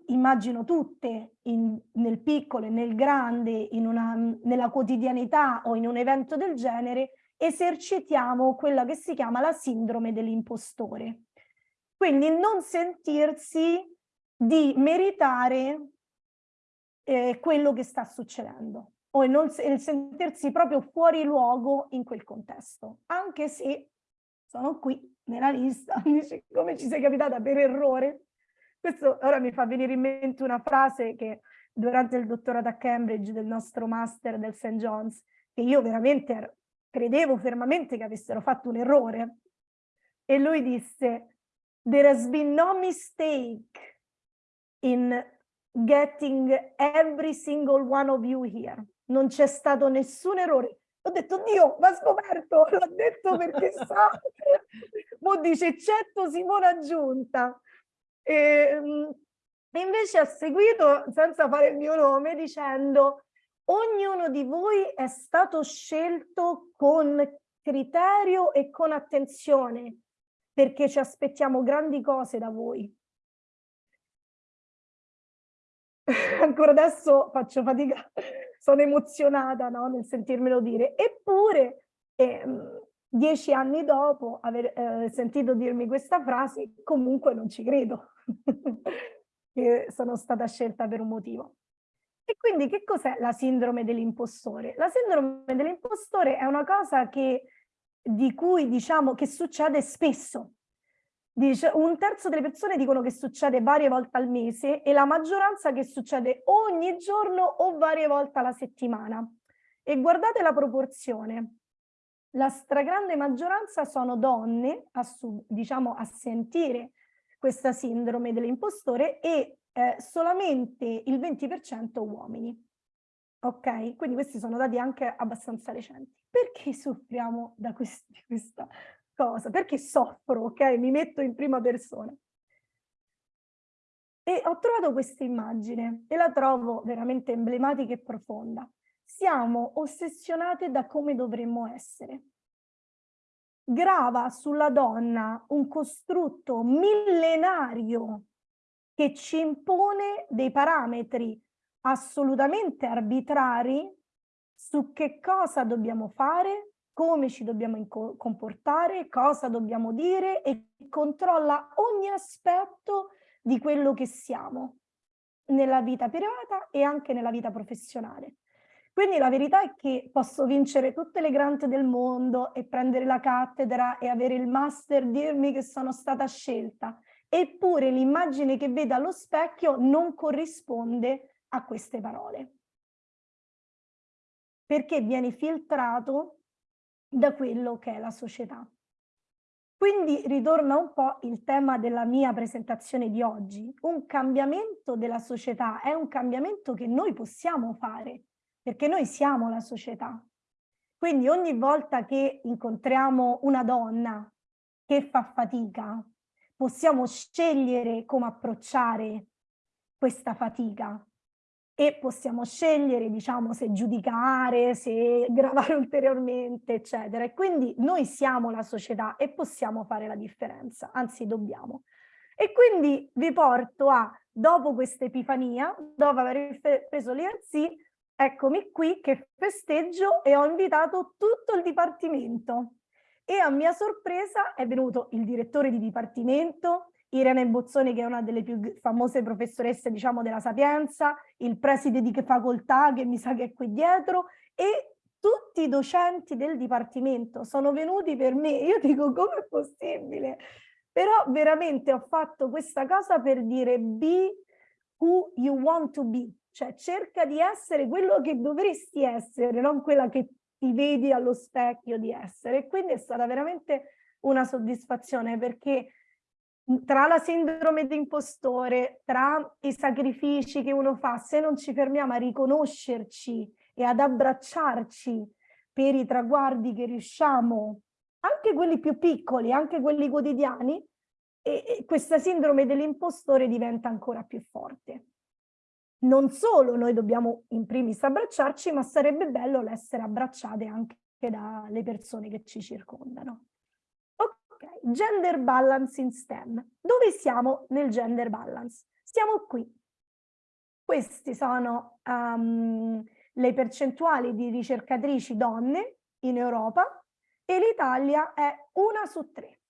immagino tutte in, nel piccolo e nel grande, una, nella quotidianità o in un evento del genere, esercitiamo quella che si chiama la sindrome dell'impostore. Quindi non sentirsi di meritare eh, quello che sta succedendo. o non, il sentirsi proprio fuori luogo in quel contesto, anche se sono qui nella lista, come ci sei capitata per errore? Questo ora mi fa venire in mente una frase che durante il dottorato a Cambridge del nostro master del St. John's, che io veramente credevo fermamente che avessero fatto un errore. E lui disse, there has been no mistake in getting every single one of you here. Non c'è stato nessun errore. Ho detto, Dio, ma scoperto, l'ho detto perché sa. Mo dice, eccetto Simona Giunta. E, ehm, e invece ha seguito, senza fare il mio nome, dicendo, ognuno di voi è stato scelto con criterio e con attenzione, perché ci aspettiamo grandi cose da voi. Ancora adesso faccio fatica, sono emozionata no? nel sentirmelo dire. Eppure, eh, dieci anni dopo aver eh, sentito dirmi questa frase, comunque non ci credo che sono stata scelta per un motivo. E quindi che cos'è la sindrome dell'impostore? La sindrome dell'impostore è una cosa che, di cui diciamo che succede spesso. Dice, un terzo delle persone dicono che succede varie volte al mese e la maggioranza che succede ogni giorno o varie volte alla settimana. E guardate la proporzione. La stragrande maggioranza sono donne, a, diciamo, a sentire questa sindrome dell'impostore e eh, solamente il 20% uomini. Ok? Quindi questi sono dati anche abbastanza recenti. Perché soffriamo da questi, questa cosa? Perché soffro, ok? Mi metto in prima persona. E ho trovato questa immagine e la trovo veramente emblematica e profonda. Siamo ossessionate da come dovremmo essere grava sulla donna un costrutto millenario che ci impone dei parametri assolutamente arbitrari su che cosa dobbiamo fare, come ci dobbiamo comportare, cosa dobbiamo dire e controlla ogni aspetto di quello che siamo nella vita privata e anche nella vita professionale. Quindi la verità è che posso vincere tutte le grant del mondo e prendere la cattedra e avere il master, dirmi che sono stata scelta, eppure l'immagine che vedo allo specchio non corrisponde a queste parole. Perché viene filtrato da quello che è la società. Quindi ritorna un po' il tema della mia presentazione di oggi. Un cambiamento della società è un cambiamento che noi possiamo fare, perché noi siamo la società. Quindi ogni volta che incontriamo una donna che fa fatica, possiamo scegliere come approcciare questa fatica e possiamo scegliere, diciamo, se giudicare, se gravare ulteriormente, eccetera. E quindi noi siamo la società e possiamo fare la differenza, anzi dobbiamo. E quindi vi porto a, dopo questa epifania, dopo aver preso l'IRC, eccomi qui che festeggio e ho invitato tutto il dipartimento e a mia sorpresa è venuto il direttore di dipartimento, Irene Bozzoni che è una delle più famose professoresse diciamo della Sapienza, il preside di facoltà che mi sa che è qui dietro e tutti i docenti del dipartimento sono venuti per me. Io dico come è possibile? Però veramente ho fatto questa cosa per dire be who you want to be, cioè cerca di essere quello che dovresti essere, non quella che ti vedi allo specchio di essere. Quindi è stata veramente una soddisfazione perché tra la sindrome di impostore, tra i sacrifici che uno fa, se non ci fermiamo a riconoscerci e ad abbracciarci per i traguardi che riusciamo, anche quelli più piccoli, anche quelli quotidiani, e, e questa sindrome dell'impostore diventa ancora più forte non solo noi dobbiamo in primis abbracciarci, ma sarebbe bello l'essere abbracciate anche dalle persone che ci circondano. Ok, gender balance in STEM. Dove siamo nel gender balance? Siamo qui. Queste sono um, le percentuali di ricercatrici donne in Europa e l'Italia è una su tre.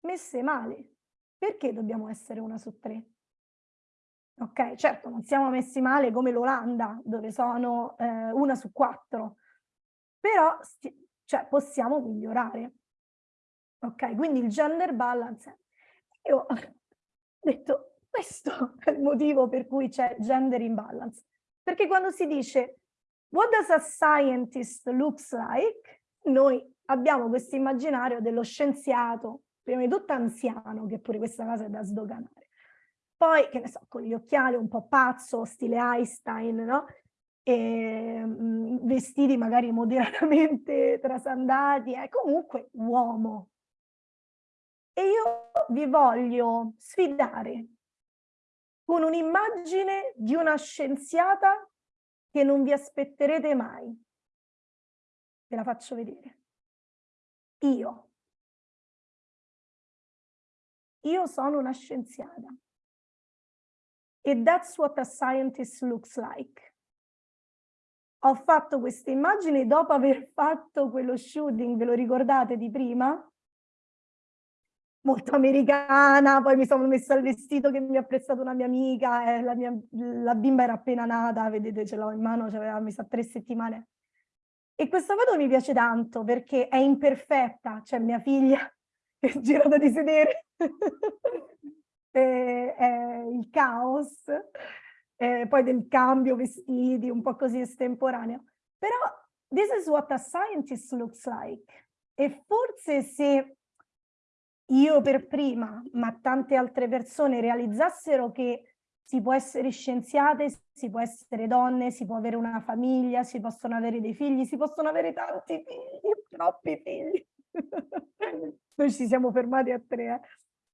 Messe male. Perché dobbiamo essere una su tre? Ok, certo, non siamo messi male come l'Olanda, dove sono eh, una su quattro, però cioè, possiamo migliorare. Ok, quindi il gender balance. Io ho detto, questo è il motivo per cui c'è gender imbalance. Perché quando si dice what does a scientist looks like, noi abbiamo questo immaginario dello scienziato, prima di tutto anziano, che pure questa cosa è da sdoganare. Poi, che ne so, con gli occhiali un po' pazzo, stile Einstein, no? E, mh, mm, vestiti magari moderatamente trasandati, è comunque uomo. E io vi voglio sfidare con un'immagine di una scienziata che non vi aspetterete mai. Ve la faccio vedere. Io. Io sono una scienziata. E that's what a scientist looks like. Ho fatto queste immagini dopo aver fatto quello shooting, ve lo ricordate di prima? Molto americana, poi mi sono messa il vestito che mi ha prestato una mia amica, eh, la, mia, la bimba era appena nata, vedete ce l'ho in mano, aveva mi sa tre settimane. E questa foto mi piace tanto perché è imperfetta, cioè mia figlia è girata di sedere, è, è il caos, eh, poi del cambio vestiti, un po' così estemporaneo. Però this is what a scientist looks like. E forse se io per prima, ma tante altre persone realizzassero che si può essere scienziate, si può essere donne, si può avere una famiglia, si possono avere dei figli, si possono avere tanti figli, troppi figli. Noi ci siamo fermati a tre, eh.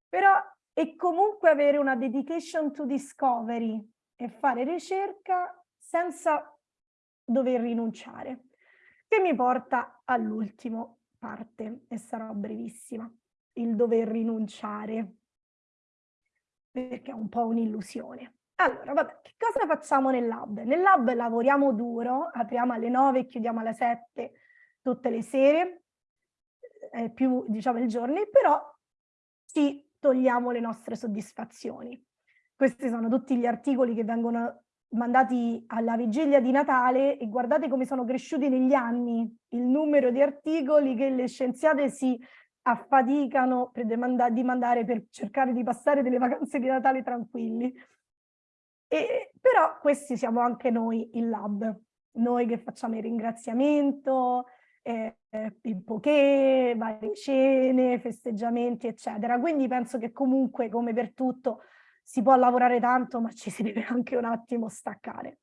però e comunque avere una dedication to discovery e fare ricerca senza dover rinunciare, che mi porta all'ultima parte e sarò brevissima il dover rinunciare, perché è un po' un'illusione. Allora, vabbè, che cosa facciamo nel lab? Nel lab lavoriamo duro, apriamo alle 9 e chiudiamo alle 7 tutte le sere, eh, più diciamo il giorno, però ci togliamo le nostre soddisfazioni. Questi sono tutti gli articoli che vengono mandati alla vigilia di Natale e guardate come sono cresciuti negli anni il numero di articoli che le scienziate si affaticano di mandare per cercare di passare delle vacanze di Natale tranquilli. E, però questi siamo anche noi in lab, noi che facciamo il ringraziamento, eh, il poké, varie cene, festeggiamenti, eccetera. Quindi penso che comunque, come per tutto, si può lavorare tanto, ma ci si deve anche un attimo staccare.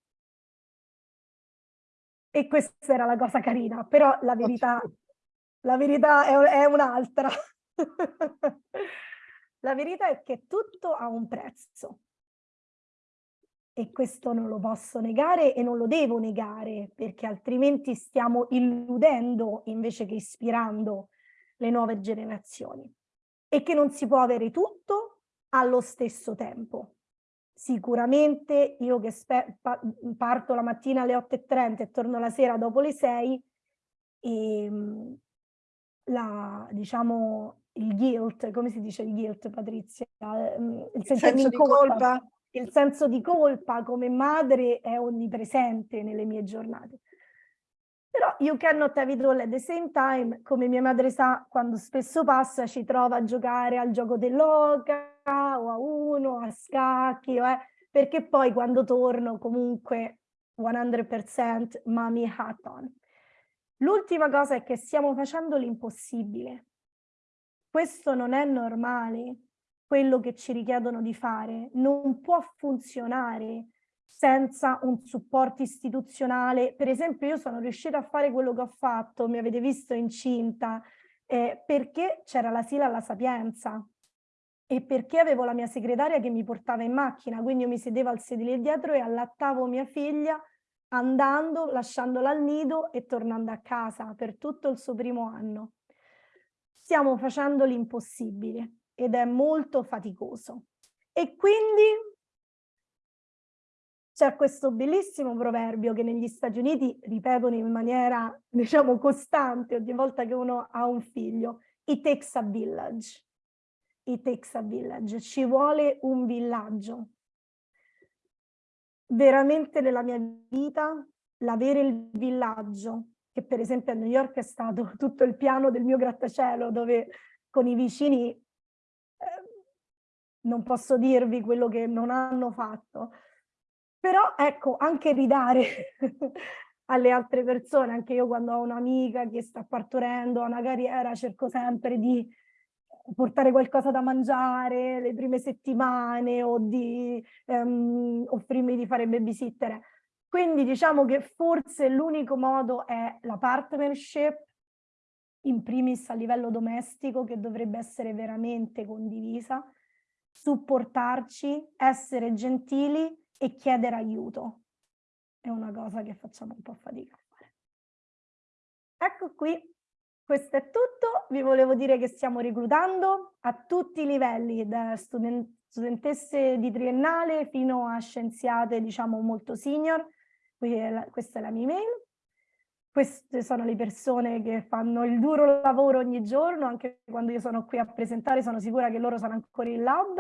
E questa era la cosa carina, però la verità la verità è, è un'altra. la verità è che tutto ha un prezzo. E questo non lo posso negare e non lo devo negare, perché altrimenti stiamo illudendo invece che ispirando le nuove generazioni. E che non si può avere tutto allo stesso tempo. Sicuramente io che parto la mattina alle 8.30 e torno la sera dopo le 6, e, ehm, la, diciamo, il guilt, come si dice il guilt Patrizia? Ehm, il, il senso di colpa. colpa. Il senso di colpa come madre è onnipresente nelle mie giornate. Però you cannot have it all at the same time, come mia madre sa, quando spesso passa ci trova a giocare al gioco dell'oca o a uno, a scacchi, eh, perché poi quando torno comunque 100% mommy hat on. L'ultima cosa è che stiamo facendo l'impossibile. Questo non è normale, quello che ci richiedono di fare. Non può funzionare senza un supporto istituzionale. Per esempio io sono riuscita a fare quello che ho fatto, mi avete visto incinta, eh, perché c'era la Sila alla Sapienza e perché avevo la mia segretaria che mi portava in macchina, quindi io mi sedevo al sedile dietro e allattavo mia figlia andando, lasciandola al nido e tornando a casa per tutto il suo primo anno. Stiamo facendo l'impossibile ed è molto faticoso. E quindi c'è questo bellissimo proverbio che negli Stati Uniti ripetono in maniera, diciamo, costante ogni volta che uno ha un figlio. It takes a village. It takes a village. Ci vuole un villaggio. veramente nella mia vita l'avere il villaggio, che per esempio a New York è stato tutto il piano del mio grattacielo, dove con i vicini non posso dirvi quello che non hanno fatto. Però ecco, anche ridare alle altre persone, anche io quando ho un'amica che sta partorendo a una carriera cerco sempre di portare qualcosa da mangiare le prime settimane o di um, offrirmi di fare babysitter. Quindi diciamo che forse l'unico modo è la partnership, in primis a livello domestico, che dovrebbe essere veramente condivisa, supportarci, essere gentili e chiedere aiuto. È una cosa che facciamo un po' fatica a fare. Ecco qui questo è tutto, vi volevo dire che stiamo reclutando a tutti i livelli, da student studentesse di triennale fino a scienziate diciamo molto senior, questa è la mia email. Queste sono le persone che fanno il duro lavoro ogni giorno, anche quando io sono qui a presentare sono sicura che loro sono ancora in lab,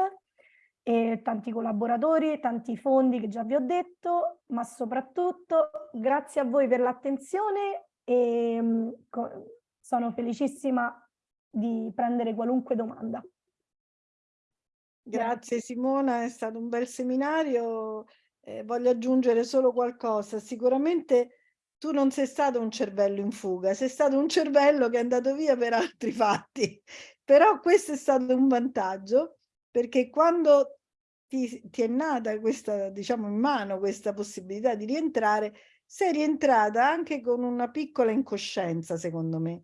e tanti collaboratori, tanti fondi che già vi ho detto, ma soprattutto grazie a voi per l'attenzione e mm, sono felicissima di prendere qualunque domanda. Grazie Simona, è stato un bel seminario. Eh, voglio aggiungere solo qualcosa. Sicuramente tu non sei stato un cervello in fuga, sei stato un cervello che è andato via per altri fatti. Però questo è stato un vantaggio perché quando ti, ti è nata questa, diciamo, in mano questa possibilità di rientrare, sei rientrata anche con una piccola incoscienza, secondo me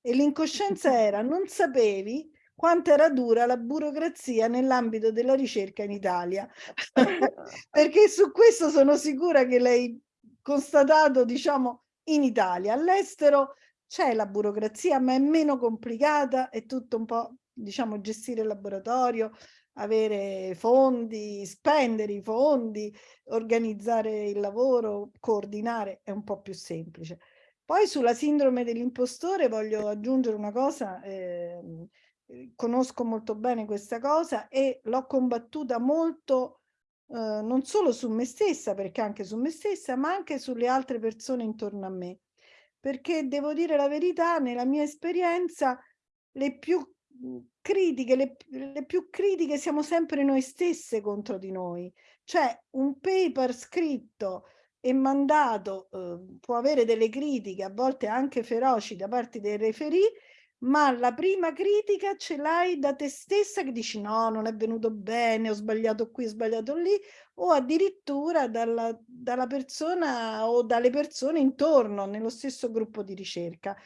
e l'incoscienza era non sapevi quanto era dura la burocrazia nell'ambito della ricerca in Italia perché su questo sono sicura che lei constatato diciamo in Italia. All'estero c'è la burocrazia ma è meno complicata è tutto un po' diciamo gestire il laboratorio avere fondi spendere i fondi organizzare il lavoro coordinare è un po' più semplice. Poi sulla sindrome dell'impostore voglio aggiungere una cosa, ehm, eh, conosco molto bene questa cosa e l'ho combattuta molto eh, non solo su me stessa, perché anche su me stessa, ma anche sulle altre persone intorno a me. Perché devo dire la verità, nella mia esperienza, le più mhmm, critiche, le, le più critiche siamo sempre noi stesse contro di noi. Cioè un paper scritto e mandato eh, può avere delle critiche, a volte anche feroci da parte dei referì, ma la prima critica ce l'hai da te stessa che dici no, non è venuto bene, ho sbagliato qui, ho sbagliato lì, o addirittura dalla, dalla persona o dalle persone intorno nello stesso gruppo di ricerca.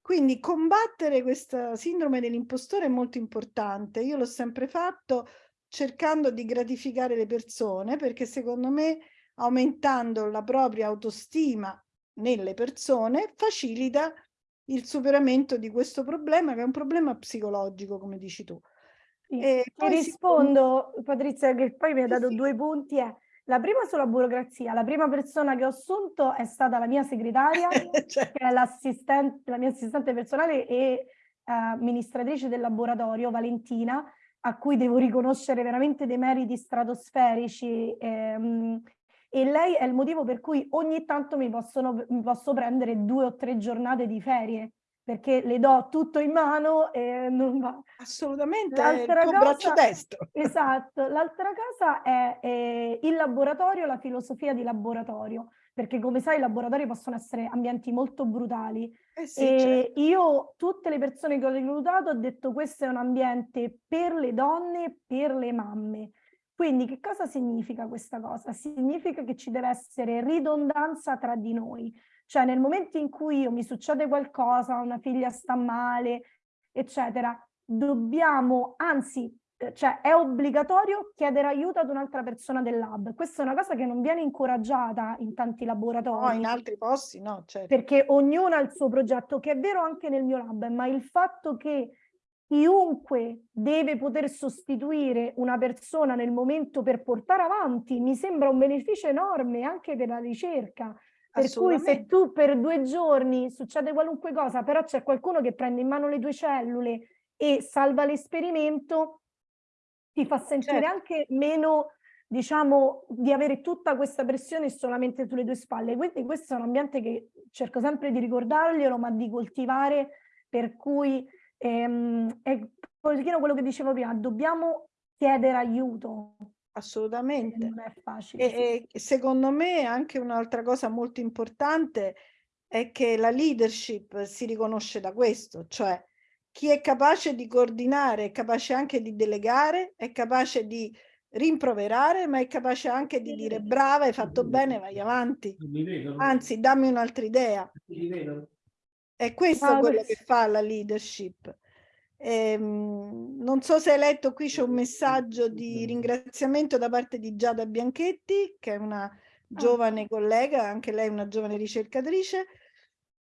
Quindi combattere questa sindrome dell'impostore è molto importante. Io l'ho sempre fatto cercando di gratificare le persone perché secondo me aumentando la propria autostima nelle persone, facilita il superamento di questo problema che è un problema psicologico, come dici tu. Sì. E poi rispondo, si... Patrizia, che poi mi ha dato sì. due punti. È, la prima sulla burocrazia, la prima persona che ho assunto è stata la mia segretaria, cioè. che è l'assistente, la mia assistente personale e uh, amministratrice del laboratorio, Valentina, a cui devo riconoscere veramente dei meriti stratosferici. Ehm, e lei è il motivo per cui ogni tanto mi, possono, mi posso prendere due o tre giornate di ferie perché le do tutto in mano e non va. Assolutamente, il tuo braccio destro. Esatto, l'altra cosa è, è, il laboratorio, la filosofia di laboratorio, perché come sai i laboratori possono essere ambienti molto brutali. Eh sì, e certo. io, tutte le persone che ho reclutato, ho detto questo è un ambiente per le donne, per le mamme. Quindi che cosa significa questa cosa? Significa che ci deve essere ridondanza tra di noi, cioè nel momento in cui io mi succede qualcosa, una figlia sta male, eccetera, dobbiamo, anzi, eh, cioè è obbligatorio chiedere aiuto ad un'altra persona del lab. Questa è una cosa che non viene incoraggiata in tanti laboratori. No, in altri posti no, certo. Perché ognuno ha il suo progetto, che è vero anche nel mio lab, ma il fatto che chiunque deve poter sostituire una persona nel momento per portare avanti, mi sembra un beneficio enorme anche per la ricerca. Per cui se tu per due giorni succede qualunque cosa, però c'è qualcuno che prende in mano le tue cellule e salva l'esperimento, ti fa sentire certo. anche meno diciamo, di avere tutta questa pressione solamente sulle tue spalle. Quindi questo è un ambiente che cerco sempre di ricordarglielo, ma di coltivare, per cui ehm, è un pochino quello che dicevo prima, dobbiamo chiedere aiuto. Assolutamente. Non è facile. E, e secondo me anche un'altra cosa molto importante è che la leadership si riconosce da questo, cioè chi è capace di coordinare, è capace anche di delegare, è capace di rimproverare, ma è capace anche di dire brava, hai fatto bene, vai avanti. Anzi, dammi un'altra idea. È questo Ah, quello questo. che fa la leadership. Ehm, non so se hai letto, qui c'è un messaggio di ringraziamento da parte di Giada Bianchetti, che è una giovane collega, anche lei una giovane ricercatrice,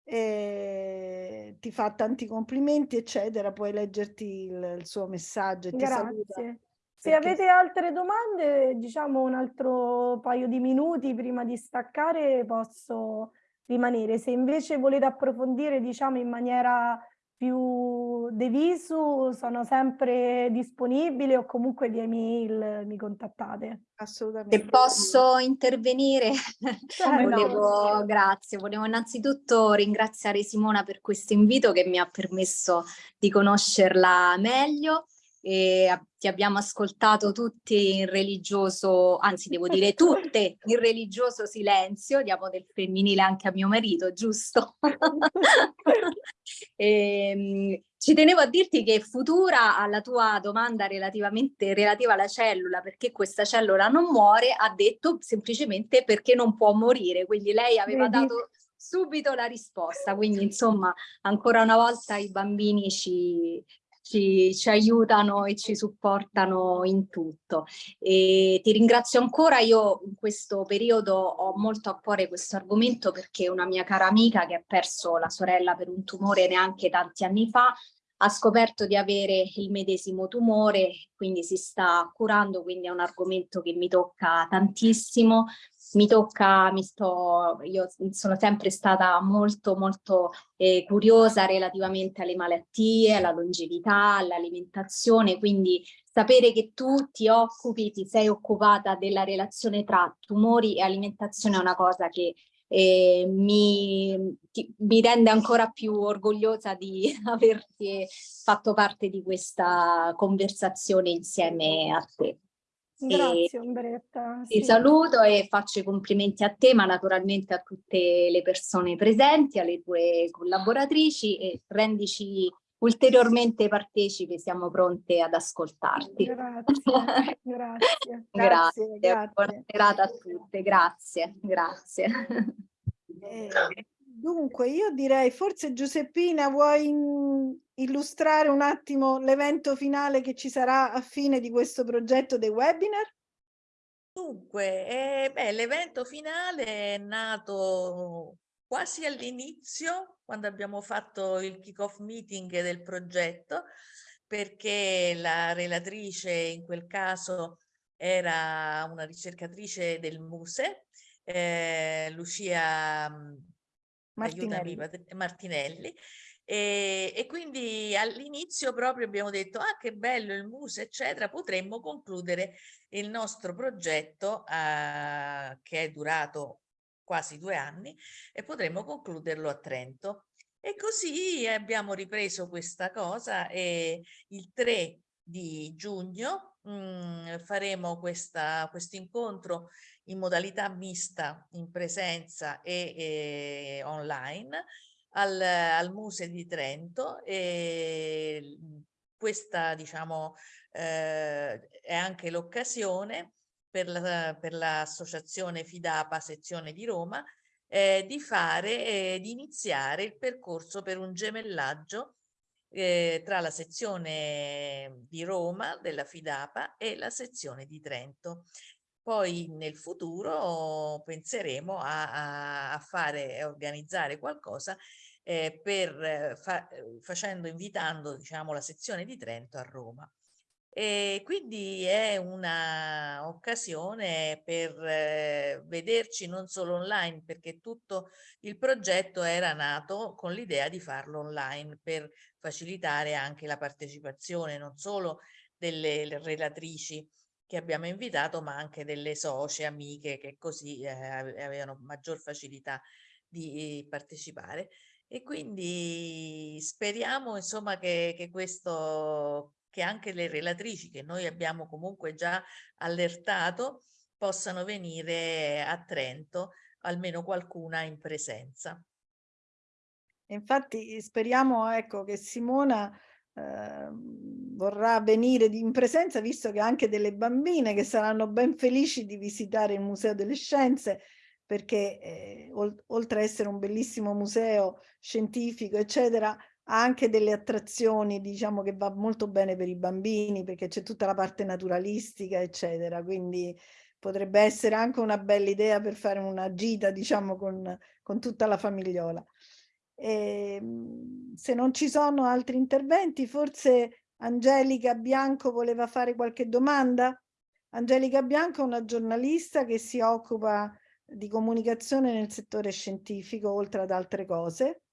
e ti fa tanti complimenti, eccetera. Puoi leggerti il, il suo messaggio e ti saluta. Grazie. Se perché- avete altre domande, diciamo un altro paio di minuti prima di staccare posso rimanere. Se invece volete approfondire, diciamo, in maniera più de visu, sono sempre disponibile o comunque via email mi contattate. Assolutamente. Se posso intervenire, Come no? volevo, grazie, volevo innanzitutto ringraziare Simona per questo invito che mi ha permesso di conoscerla meglio. E ti abbiamo ascoltato tutti in religioso, anzi devo dire tutte in religioso silenzio, diamo del femminile anche a mio marito, giusto? Ehm, ci tenevo a dirti che Futura alla tua domanda relativamente relativa alla cellula, perché questa cellula non muore, ha detto semplicemente perché non può morire, quindi lei aveva dato subito la risposta, quindi insomma ancora una volta i bambini ci, ci, ci aiutano e ci supportano in tutto. E ti ringrazio ancora, io in questo periodo ho molto a cuore questo argomento perché una mia cara amica che ha perso la sorella per un tumore neanche tanti anni fa ha scoperto di avere il medesimo tumore, quindi si sta curando, quindi è un argomento che mi tocca tantissimo. Mi tocca, mi sto, io sono sempre stata molto molto eh, curiosa relativamente alle malattie, alla longevità, all'alimentazione, quindi sapere che tu ti occupi, ti sei occupata della relazione tra tumori e alimentazione è una cosa che eh, mi, ti- mi rende ancora più orgogliosa di averti fatto parte di questa conversazione insieme a te. Grazie Umberetta. Ti sì. saluto e faccio i complimenti a te, ma naturalmente a tutte le persone presenti, alle tue collaboratrici e rendici ulteriormente partecipi, siamo pronte ad ascoltarti. Grazie, grazie. Grazie, Buona grazie. serata a tutte, grazie, grazie. Eh, dunque, io direi, forse Giuseppina, vuoi mm, illustrare un attimo l'evento finale che ci sarà a fine di questo progetto dei webinar? Dunque, eh, l'evento finale è nato quasi all'inizio, quando abbiamo fatto il kick-off meeting del progetto, perché la relatrice in quel caso era una ricercatrice del MUSE, eh, Lucia mm, aiutami, Martinelli. Martinelli. E, e quindi all'inizio proprio abbiamo detto, ah che bello il MUSE, eccetera, potremmo concludere il nostro progetto eh, che è durato quasi due anni e potremmo concluderlo a Trento. E così abbiamo ripreso questa cosa e il 3 di giugno mm, faremo questa, questo incontro in modalità mista in presenza e, e online al, al Muse di Trento e questa diciamo eh, è anche l'occasione per la- l'associazione Fidapa sezione di Roma eh, di fare eh, di iniziare il percorso per un gemellaggio eh, tra la sezione di Roma della Fidapa e la sezione di Trento. Poi nel futuro penseremo a, a- fare, a organizzare qualcosa eh, per eh, fa- eh, facendo, invitando diciamo la sezione di Trento a Roma. E quindi è una occasione per eh, vederci non solo online, perché tutto il progetto era nato con l'idea di farlo online per facilitare anche la partecipazione non solo delle relatrici che abbiamo invitato, ma anche delle socie, amiche che così eh, avevano maggior facilità di partecipare. E quindi speriamo insomma che, che questo, che anche le relatrici che noi abbiamo comunque già allertato possano venire a Trento, almeno qualcuna in presenza. Infatti speriamo ecco, che Simona eh, vorrà venire in presenza, visto che anche delle bambine che saranno ben felici di visitare il Museo delle Scienze, perché eh, oltre a essere un bellissimo museo scientifico, eccetera, anche delle attrazioni, diciamo, che va molto bene per i bambini, perché c'è tutta la parte naturalistica, eccetera. Quindi potrebbe essere anche una bella idea per fare una gita, diciamo, con, con tutta la famigliola. E, ehm, se non ci sono altri interventi, forse Angelica Bianco voleva fare qualche domanda? Angelica Bianco è una giornalista che si occupa di comunicazione nel settore scientifico, oltre ad altre cose.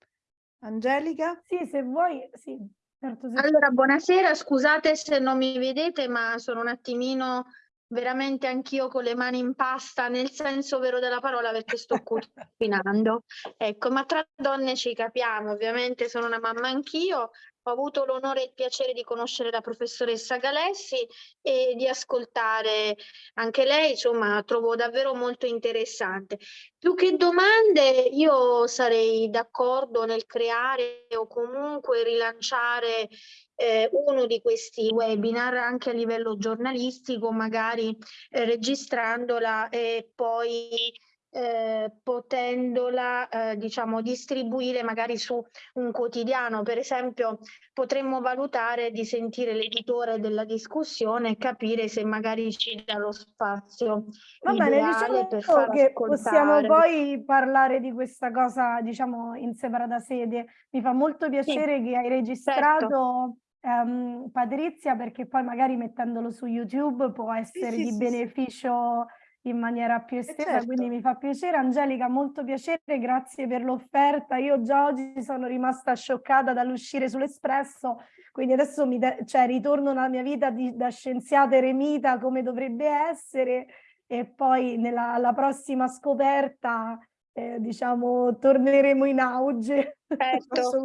Angelica? Sì, se vuoi, sì. Certo, se... Allora, buonasera, scusate se non mi vedete, ma sono un attimino veramente anch'io con le mani in pasta, nel senso vero della parola, perché sto cucinando. Ecco, ma tra donne ci capiamo, ovviamente sono una mamma anch'io, ho avuto l'onore e il piacere di conoscere la professoressa Galessi e di ascoltare anche lei, insomma, trovo davvero molto interessante. Più che domande, io sarei d'accordo nel creare o comunque rilanciare eh, uno di questi webinar anche a livello giornalistico, magari eh, registrandola e poi eh, potendola eh, diciamo distribuire magari su un quotidiano per esempio potremmo valutare di sentire l'editore della discussione e capire se magari ci dà lo spazio va bene diciamo per far che ascoltare. possiamo poi parlare di questa cosa diciamo in separata sede mi fa molto piacere sì, che hai registrato certo. Um, Patrizia perché poi magari mettendolo su YouTube può essere sì, di sì, beneficio in maniera più estesa, certo. quindi mi fa piacere. Angelica, molto piacere, grazie per l'offerta. Io già oggi sono rimasta scioccata dall'uscire sull'Espresso, quindi adesso mi cioè, ritorno nella mia vita di, da scienziata eremita come dovrebbe essere e poi nella, alla prossima scoperta eh, diciamo torneremo in auge. Certo,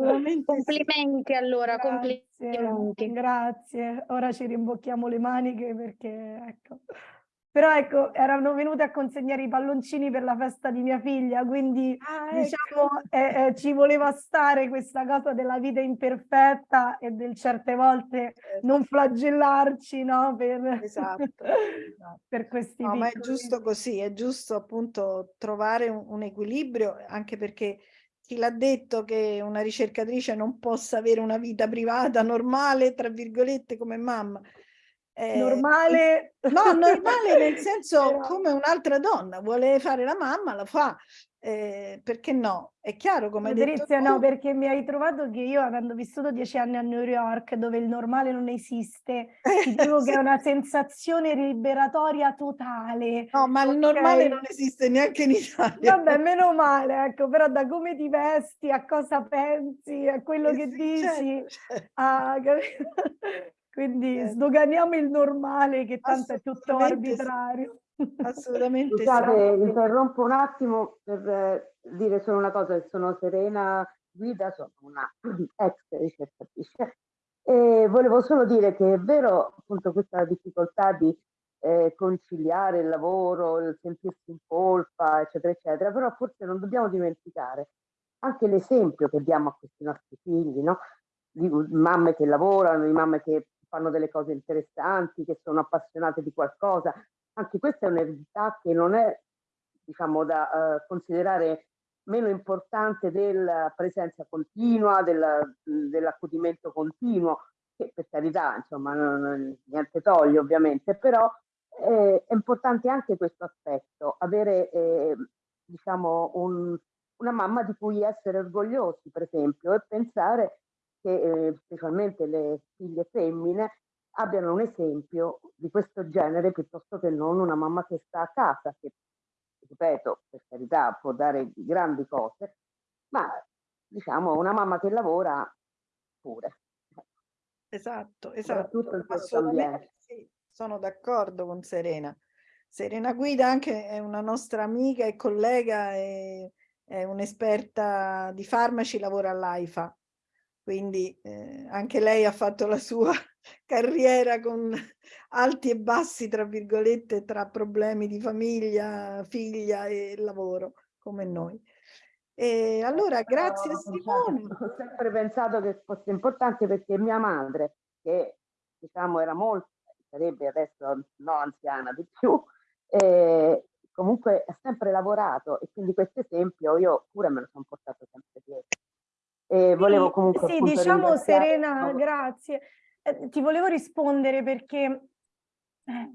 complimenti allora, grazie, complimenti. Grazie, ora ci rimbocchiamo le maniche perché ecco. Però ecco, erano venute a consegnare i palloncini per la festa di mia figlia, quindi ah, ecco. diciamo eh, eh, ci voleva stare questa cosa della vita imperfetta e del certe volte certo. non flagellarci, no? Per, esatto, esatto. per questi No, piccoli... ma è giusto così, è giusto appunto trovare un, un equilibrio, anche perché chi l'ha detto che una ricercatrice non possa avere una vita privata normale, tra virgolette, come mamma, eh, normale. No, normale nel senso Però... come un'altra donna, vuole fare la mamma, la fa. Eh, perché no? È chiaro come Patrizia, no, perché mi hai trovato che io avendo vissuto dieci anni a New York dove il normale non esiste, ti dico sì. che è una sensazione liberatoria totale. No, ma okay. il normale non esiste neanche in Italia. Vabbè, meno male, ecco, però da come ti vesti, a cosa pensi, a quello eh, che dici, certo, certo. A... Quindi eh. sdoganiamo il normale che tanto è tutto arbitrario. Assolutamente Scusate, sì. interrompo un attimo per eh, dire solo una cosa, sono Serena Guida, sono una ex ricercatrice e volevo solo dire che è vero appunto questa difficoltà di eh, conciliare il lavoro, il sentirsi in colpa, eccetera, eccetera, però forse non dobbiamo dimenticare anche l'esempio che diamo a questi nostri figli, no? Di mamme che lavorano, di mamme che fanno delle cose interessanti, che sono appassionate di qualcosa. Anche questa è un'eredità che non è, diciamo, da uh, considerare meno importante della presenza continua, dell'accudimento continuo, che per carità, insomma, non, non, niente toglie ovviamente, però eh, è importante anche questo aspetto, avere, eh, diciamo, un, una mamma di cui essere orgogliosi, per esempio, e pensare che eh, specialmente le figlie femmine abbiano un esempio di questo genere piuttosto che non una mamma che sta a casa, che ripeto, per carità può dare grandi cose, ma diciamo una mamma che lavora pure. Esatto, esatto. Ambiente. Sì, sono d'accordo con Serena. Serena Guida anche è una nostra amica e collega, e, è un'esperta di farmaci, lavora all'AIFA, quindi eh, anche lei ha fatto la sua carriera con alti e bassi, tra virgolette, tra problemi di famiglia, figlia e lavoro, come noi. E allora, grazie no, Simone. Ho sempre pensato che fosse importante perché mia madre, che diciamo era molto, sarebbe adesso no anziana di più, eh, comunque ha sempre lavorato e quindi questo esempio io pure me lo sono portato sempre dietro. E volevo comunque sì, diciamo Serena, grazie. Eh, ti volevo rispondere perché eh,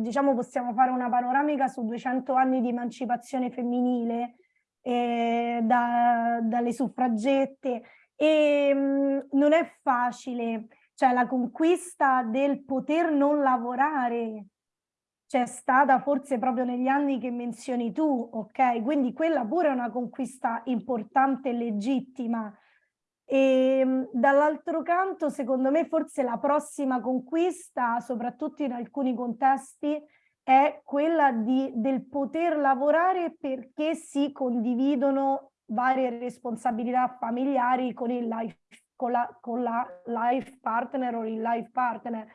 diciamo possiamo fare una panoramica su 200 anni di emancipazione femminile eh, da, dalle suffragette e mh, mm, non è facile, cioè la conquista del poter non lavorare c'è stata forse proprio negli anni che menzioni tu, ok? Quindi quella pure è una conquista importante e legittima. E ehm, dall'altro canto, secondo me, forse la prossima conquista, soprattutto in alcuni contesti, è quella di, del poter lavorare perché si condividono varie responsabilità familiari con il life, con la, con la life partner o il life partner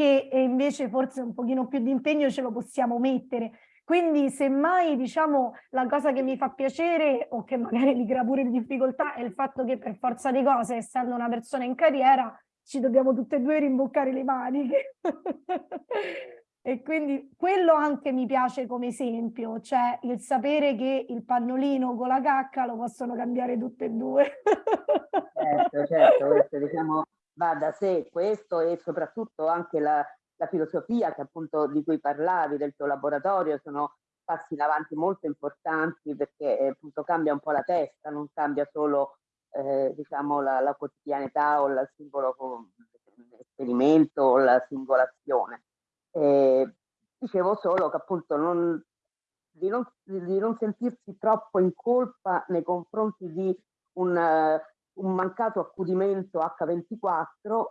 che invece forse un pochino più di impegno ce lo possiamo mettere. Quindi semmai diciamo la cosa che mi fa piacere o che magari mi crea pure difficoltà è il fatto che per forza di cose, essendo una persona in carriera, ci dobbiamo tutte e due rimboccare le maniche. e quindi quello anche mi piace come esempio, cioè il sapere che il pannolino con la cacca lo possono cambiare tutte e due. certo, certo, questo diciamo va da sé questo e soprattutto anche la, la filosofia che appunto di cui parlavi del tuo laboratorio sono passi in avanti molto importanti perché eh, appunto cambia un po' la testa, non cambia solo eh, diciamo la, la, quotidianità o il singolo esperimento o la singolazione. Eh, dicevo solo che appunto non, di, non, di, non, sentirsi troppo in colpa nei confronti di un, un mancato accudimento H24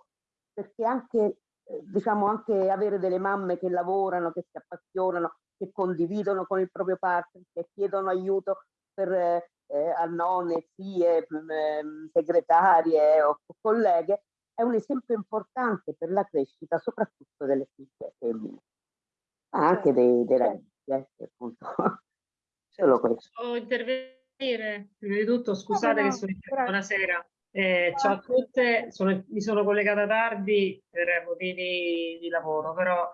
perché anche, eh, diciamo, anche avere delle mamme che lavorano, che si appassionano, che condividono con il proprio partner, che chiedono aiuto per eh, a nonne, zie, mh, segretarie o colleghe, è un esempio importante per la crescita soprattutto delle figlie femmine, ma anche dei, dei ragazzi, eh, appunto. Solo questo. Prima di tutto, scusate no, no, che sono in buonasera. Eh, ciao a tutte, sono, mi sono collegata tardi per motivi di lavoro, però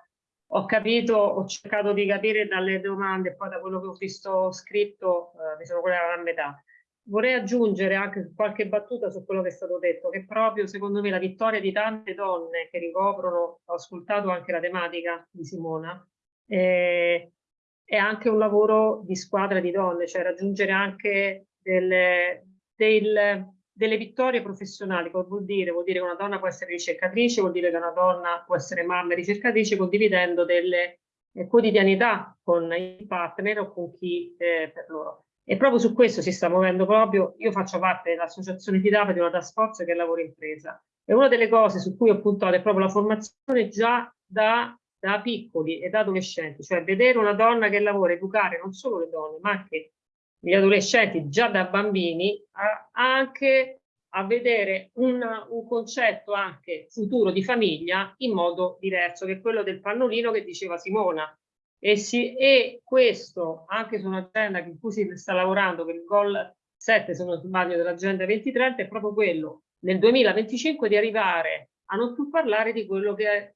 ho capito, ho cercato di capire dalle domande e poi da quello che ho visto scritto eh, mi sono collegata a metà. Vorrei aggiungere anche qualche battuta su quello che è stato detto, che proprio secondo me la vittoria di tante donne che ricoprono, ho ascoltato anche la tematica di Simona, eh, è anche un lavoro di squadra di donne, cioè raggiungere anche delle, del, delle vittorie professionali, cosa vuol dire? Vuol dire che una donna può essere ricercatrice, vuol dire che una donna può essere mamma e ricercatrice condividendo delle eh, quotidianità con i partner o con chi eh, per loro. E proprio su questo si sta muovendo proprio, io faccio parte dell'associazione FIDAPA di una task force che lavora impresa e una delle cose su cui ho puntato è proprio la formazione già da da piccoli e da adolescenti, cioè vedere una donna che lavora, educare non solo le donne, ma anche gli adolescenti già da bambini, a, anche a vedere un, un, concetto anche futuro di famiglia in modo diverso, che quello del pannolino che diceva Simona. E, si, e questo, anche su un'agenda in cui si sta lavorando per il Goal 7, se non sbaglio, dell'agenda 2030, è proprio quello, nel 2025, di arrivare a non più parlare di quello che è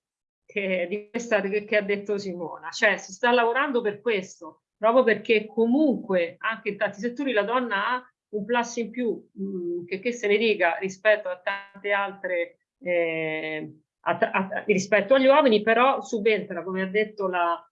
che, di questa che, ha detto Simona, cioè si sta lavorando per questo, proprio perché comunque anche in tanti settori la donna ha un plus in più, mh, mm, che, che se ne dica rispetto a tante altre, eh, a, a, rispetto agli uomini, però subentra, come ha detto la,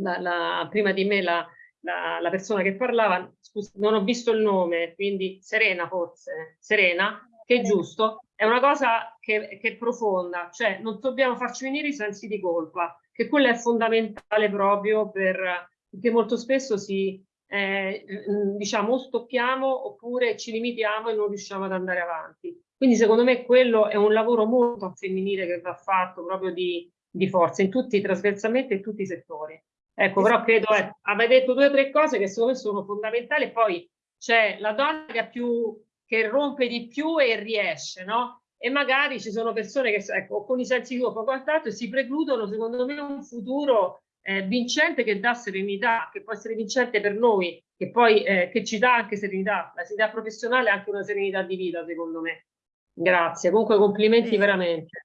la, la, prima di me la, la, persona che parlava, scusa, non ho visto il nome, quindi Serena forse, Serena, che è giusto, è una cosa che, che, è profonda, cioè non dobbiamo farci venire i sensi di colpa, che quello è fondamentale proprio per, perché molto spesso si, eh, diciamo, o stoppiamo oppure ci limitiamo e non riusciamo ad andare avanti. Quindi secondo me quello è un lavoro molto femminile che va fatto proprio di, di forza, in tutti, trasversalmente in tutti i settori. Ecco, però credo, eh, avete detto due o tre cose che secondo me sono fondamentali, poi c'è la donna che, ha più, che rompe di più e riesce, no? E magari ci sono persone che, ecco, con i sensi di colpa quant'altro e si precludono, secondo me, un futuro eh, vincente che dà serenità, che può essere vincente per noi, che poi eh, che ci dà anche serenità. La serenità professionale è anche una serenità di vita, secondo me. Grazie, comunque complimenti Sì. veramente.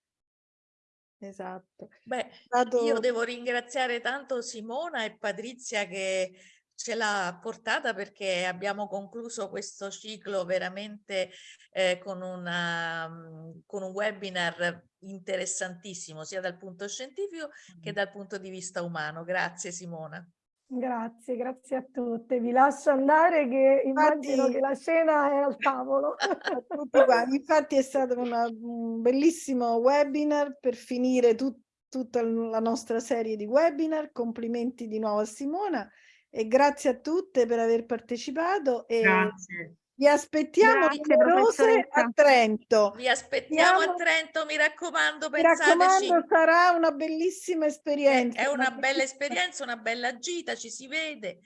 Esatto. Beh, Stato- io devo ringraziare tanto Simona e Patrizia che ce l'ha portata perché abbiamo concluso questo ciclo veramente eh, con, una, mm, con un webinar interessantissimo sia dal punto scientifico che dal punto di vista umano. Grazie Simona. Grazie, grazie a tutte. Vi lascio andare che immagino Infatti- che la cena è al tavolo. Infatti è stato una- un bellissimo webinar per finire tut- tutta la nostra serie di webinar. Complimenti di nuovo a Simona e grazie a tutte per aver partecipato e Grazie. vi aspettiamo Grazie, numerose a. Trento. Vi aspettiamo a Siamo- Trento, mi raccomando, Mi pensateci. raccomando, sarà una bellissima esperienza. è una una bella bellissima- esperienza, una bella gita, ci si vede.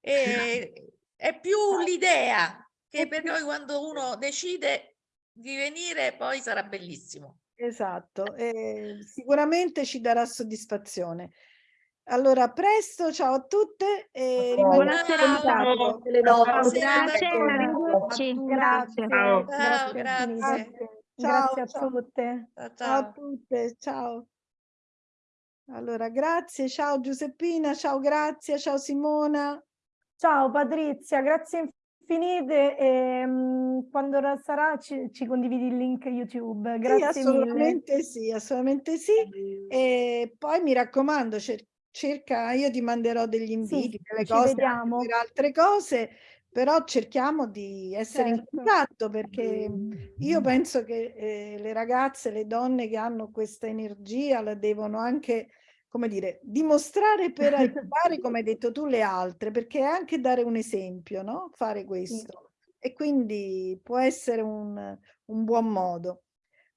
E, è più l'idea che per noi quando uno decide di venire poi sarà bellissimo. Esatto, e sicuramente ci darà soddisfazione. Allora, a presto, ciao a tutte e Buonasera rimaniamo in a contatto. Tutte le note. Buonasera a Grazie, tutti. arrivederci. Grazie, Ciao. grazie, grazie. Ciao, Grazie a ciao. tutte. Ciao, Ciao a tutte, ciao. Allora, grazie, ciao Giuseppina, ciao Grazia, ciao Simona. Ciao Patrizia, grazie infinite e mm, quando sarà ci, ci condividi il link YouTube. Sì, Grazie mille. assolutamente sì, assolutamente sì. E poi mi raccomando, cer- cerca, io ti manderò degli inviti, delle ci cose, per altre cose, però cerchiamo di essere in Certo. contatto perché io penso che eh, le ragazze, le donne che hanno questa energia la devono anche, come dire, dimostrare per aiutare, come hai detto tu, le altre, perché è anche dare un esempio, no? Fare questo. E quindi può essere un, un buon modo.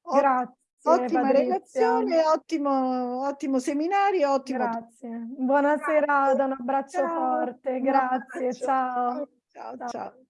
Grazie. Ottima Patrizia. relazione, ottimo, ottimo seminario, ottimo. Grazie. Buona serata, un abbraccio Ciao, forte. Grazie, abbraccio. ciao. Ciao, Ciao. ciao.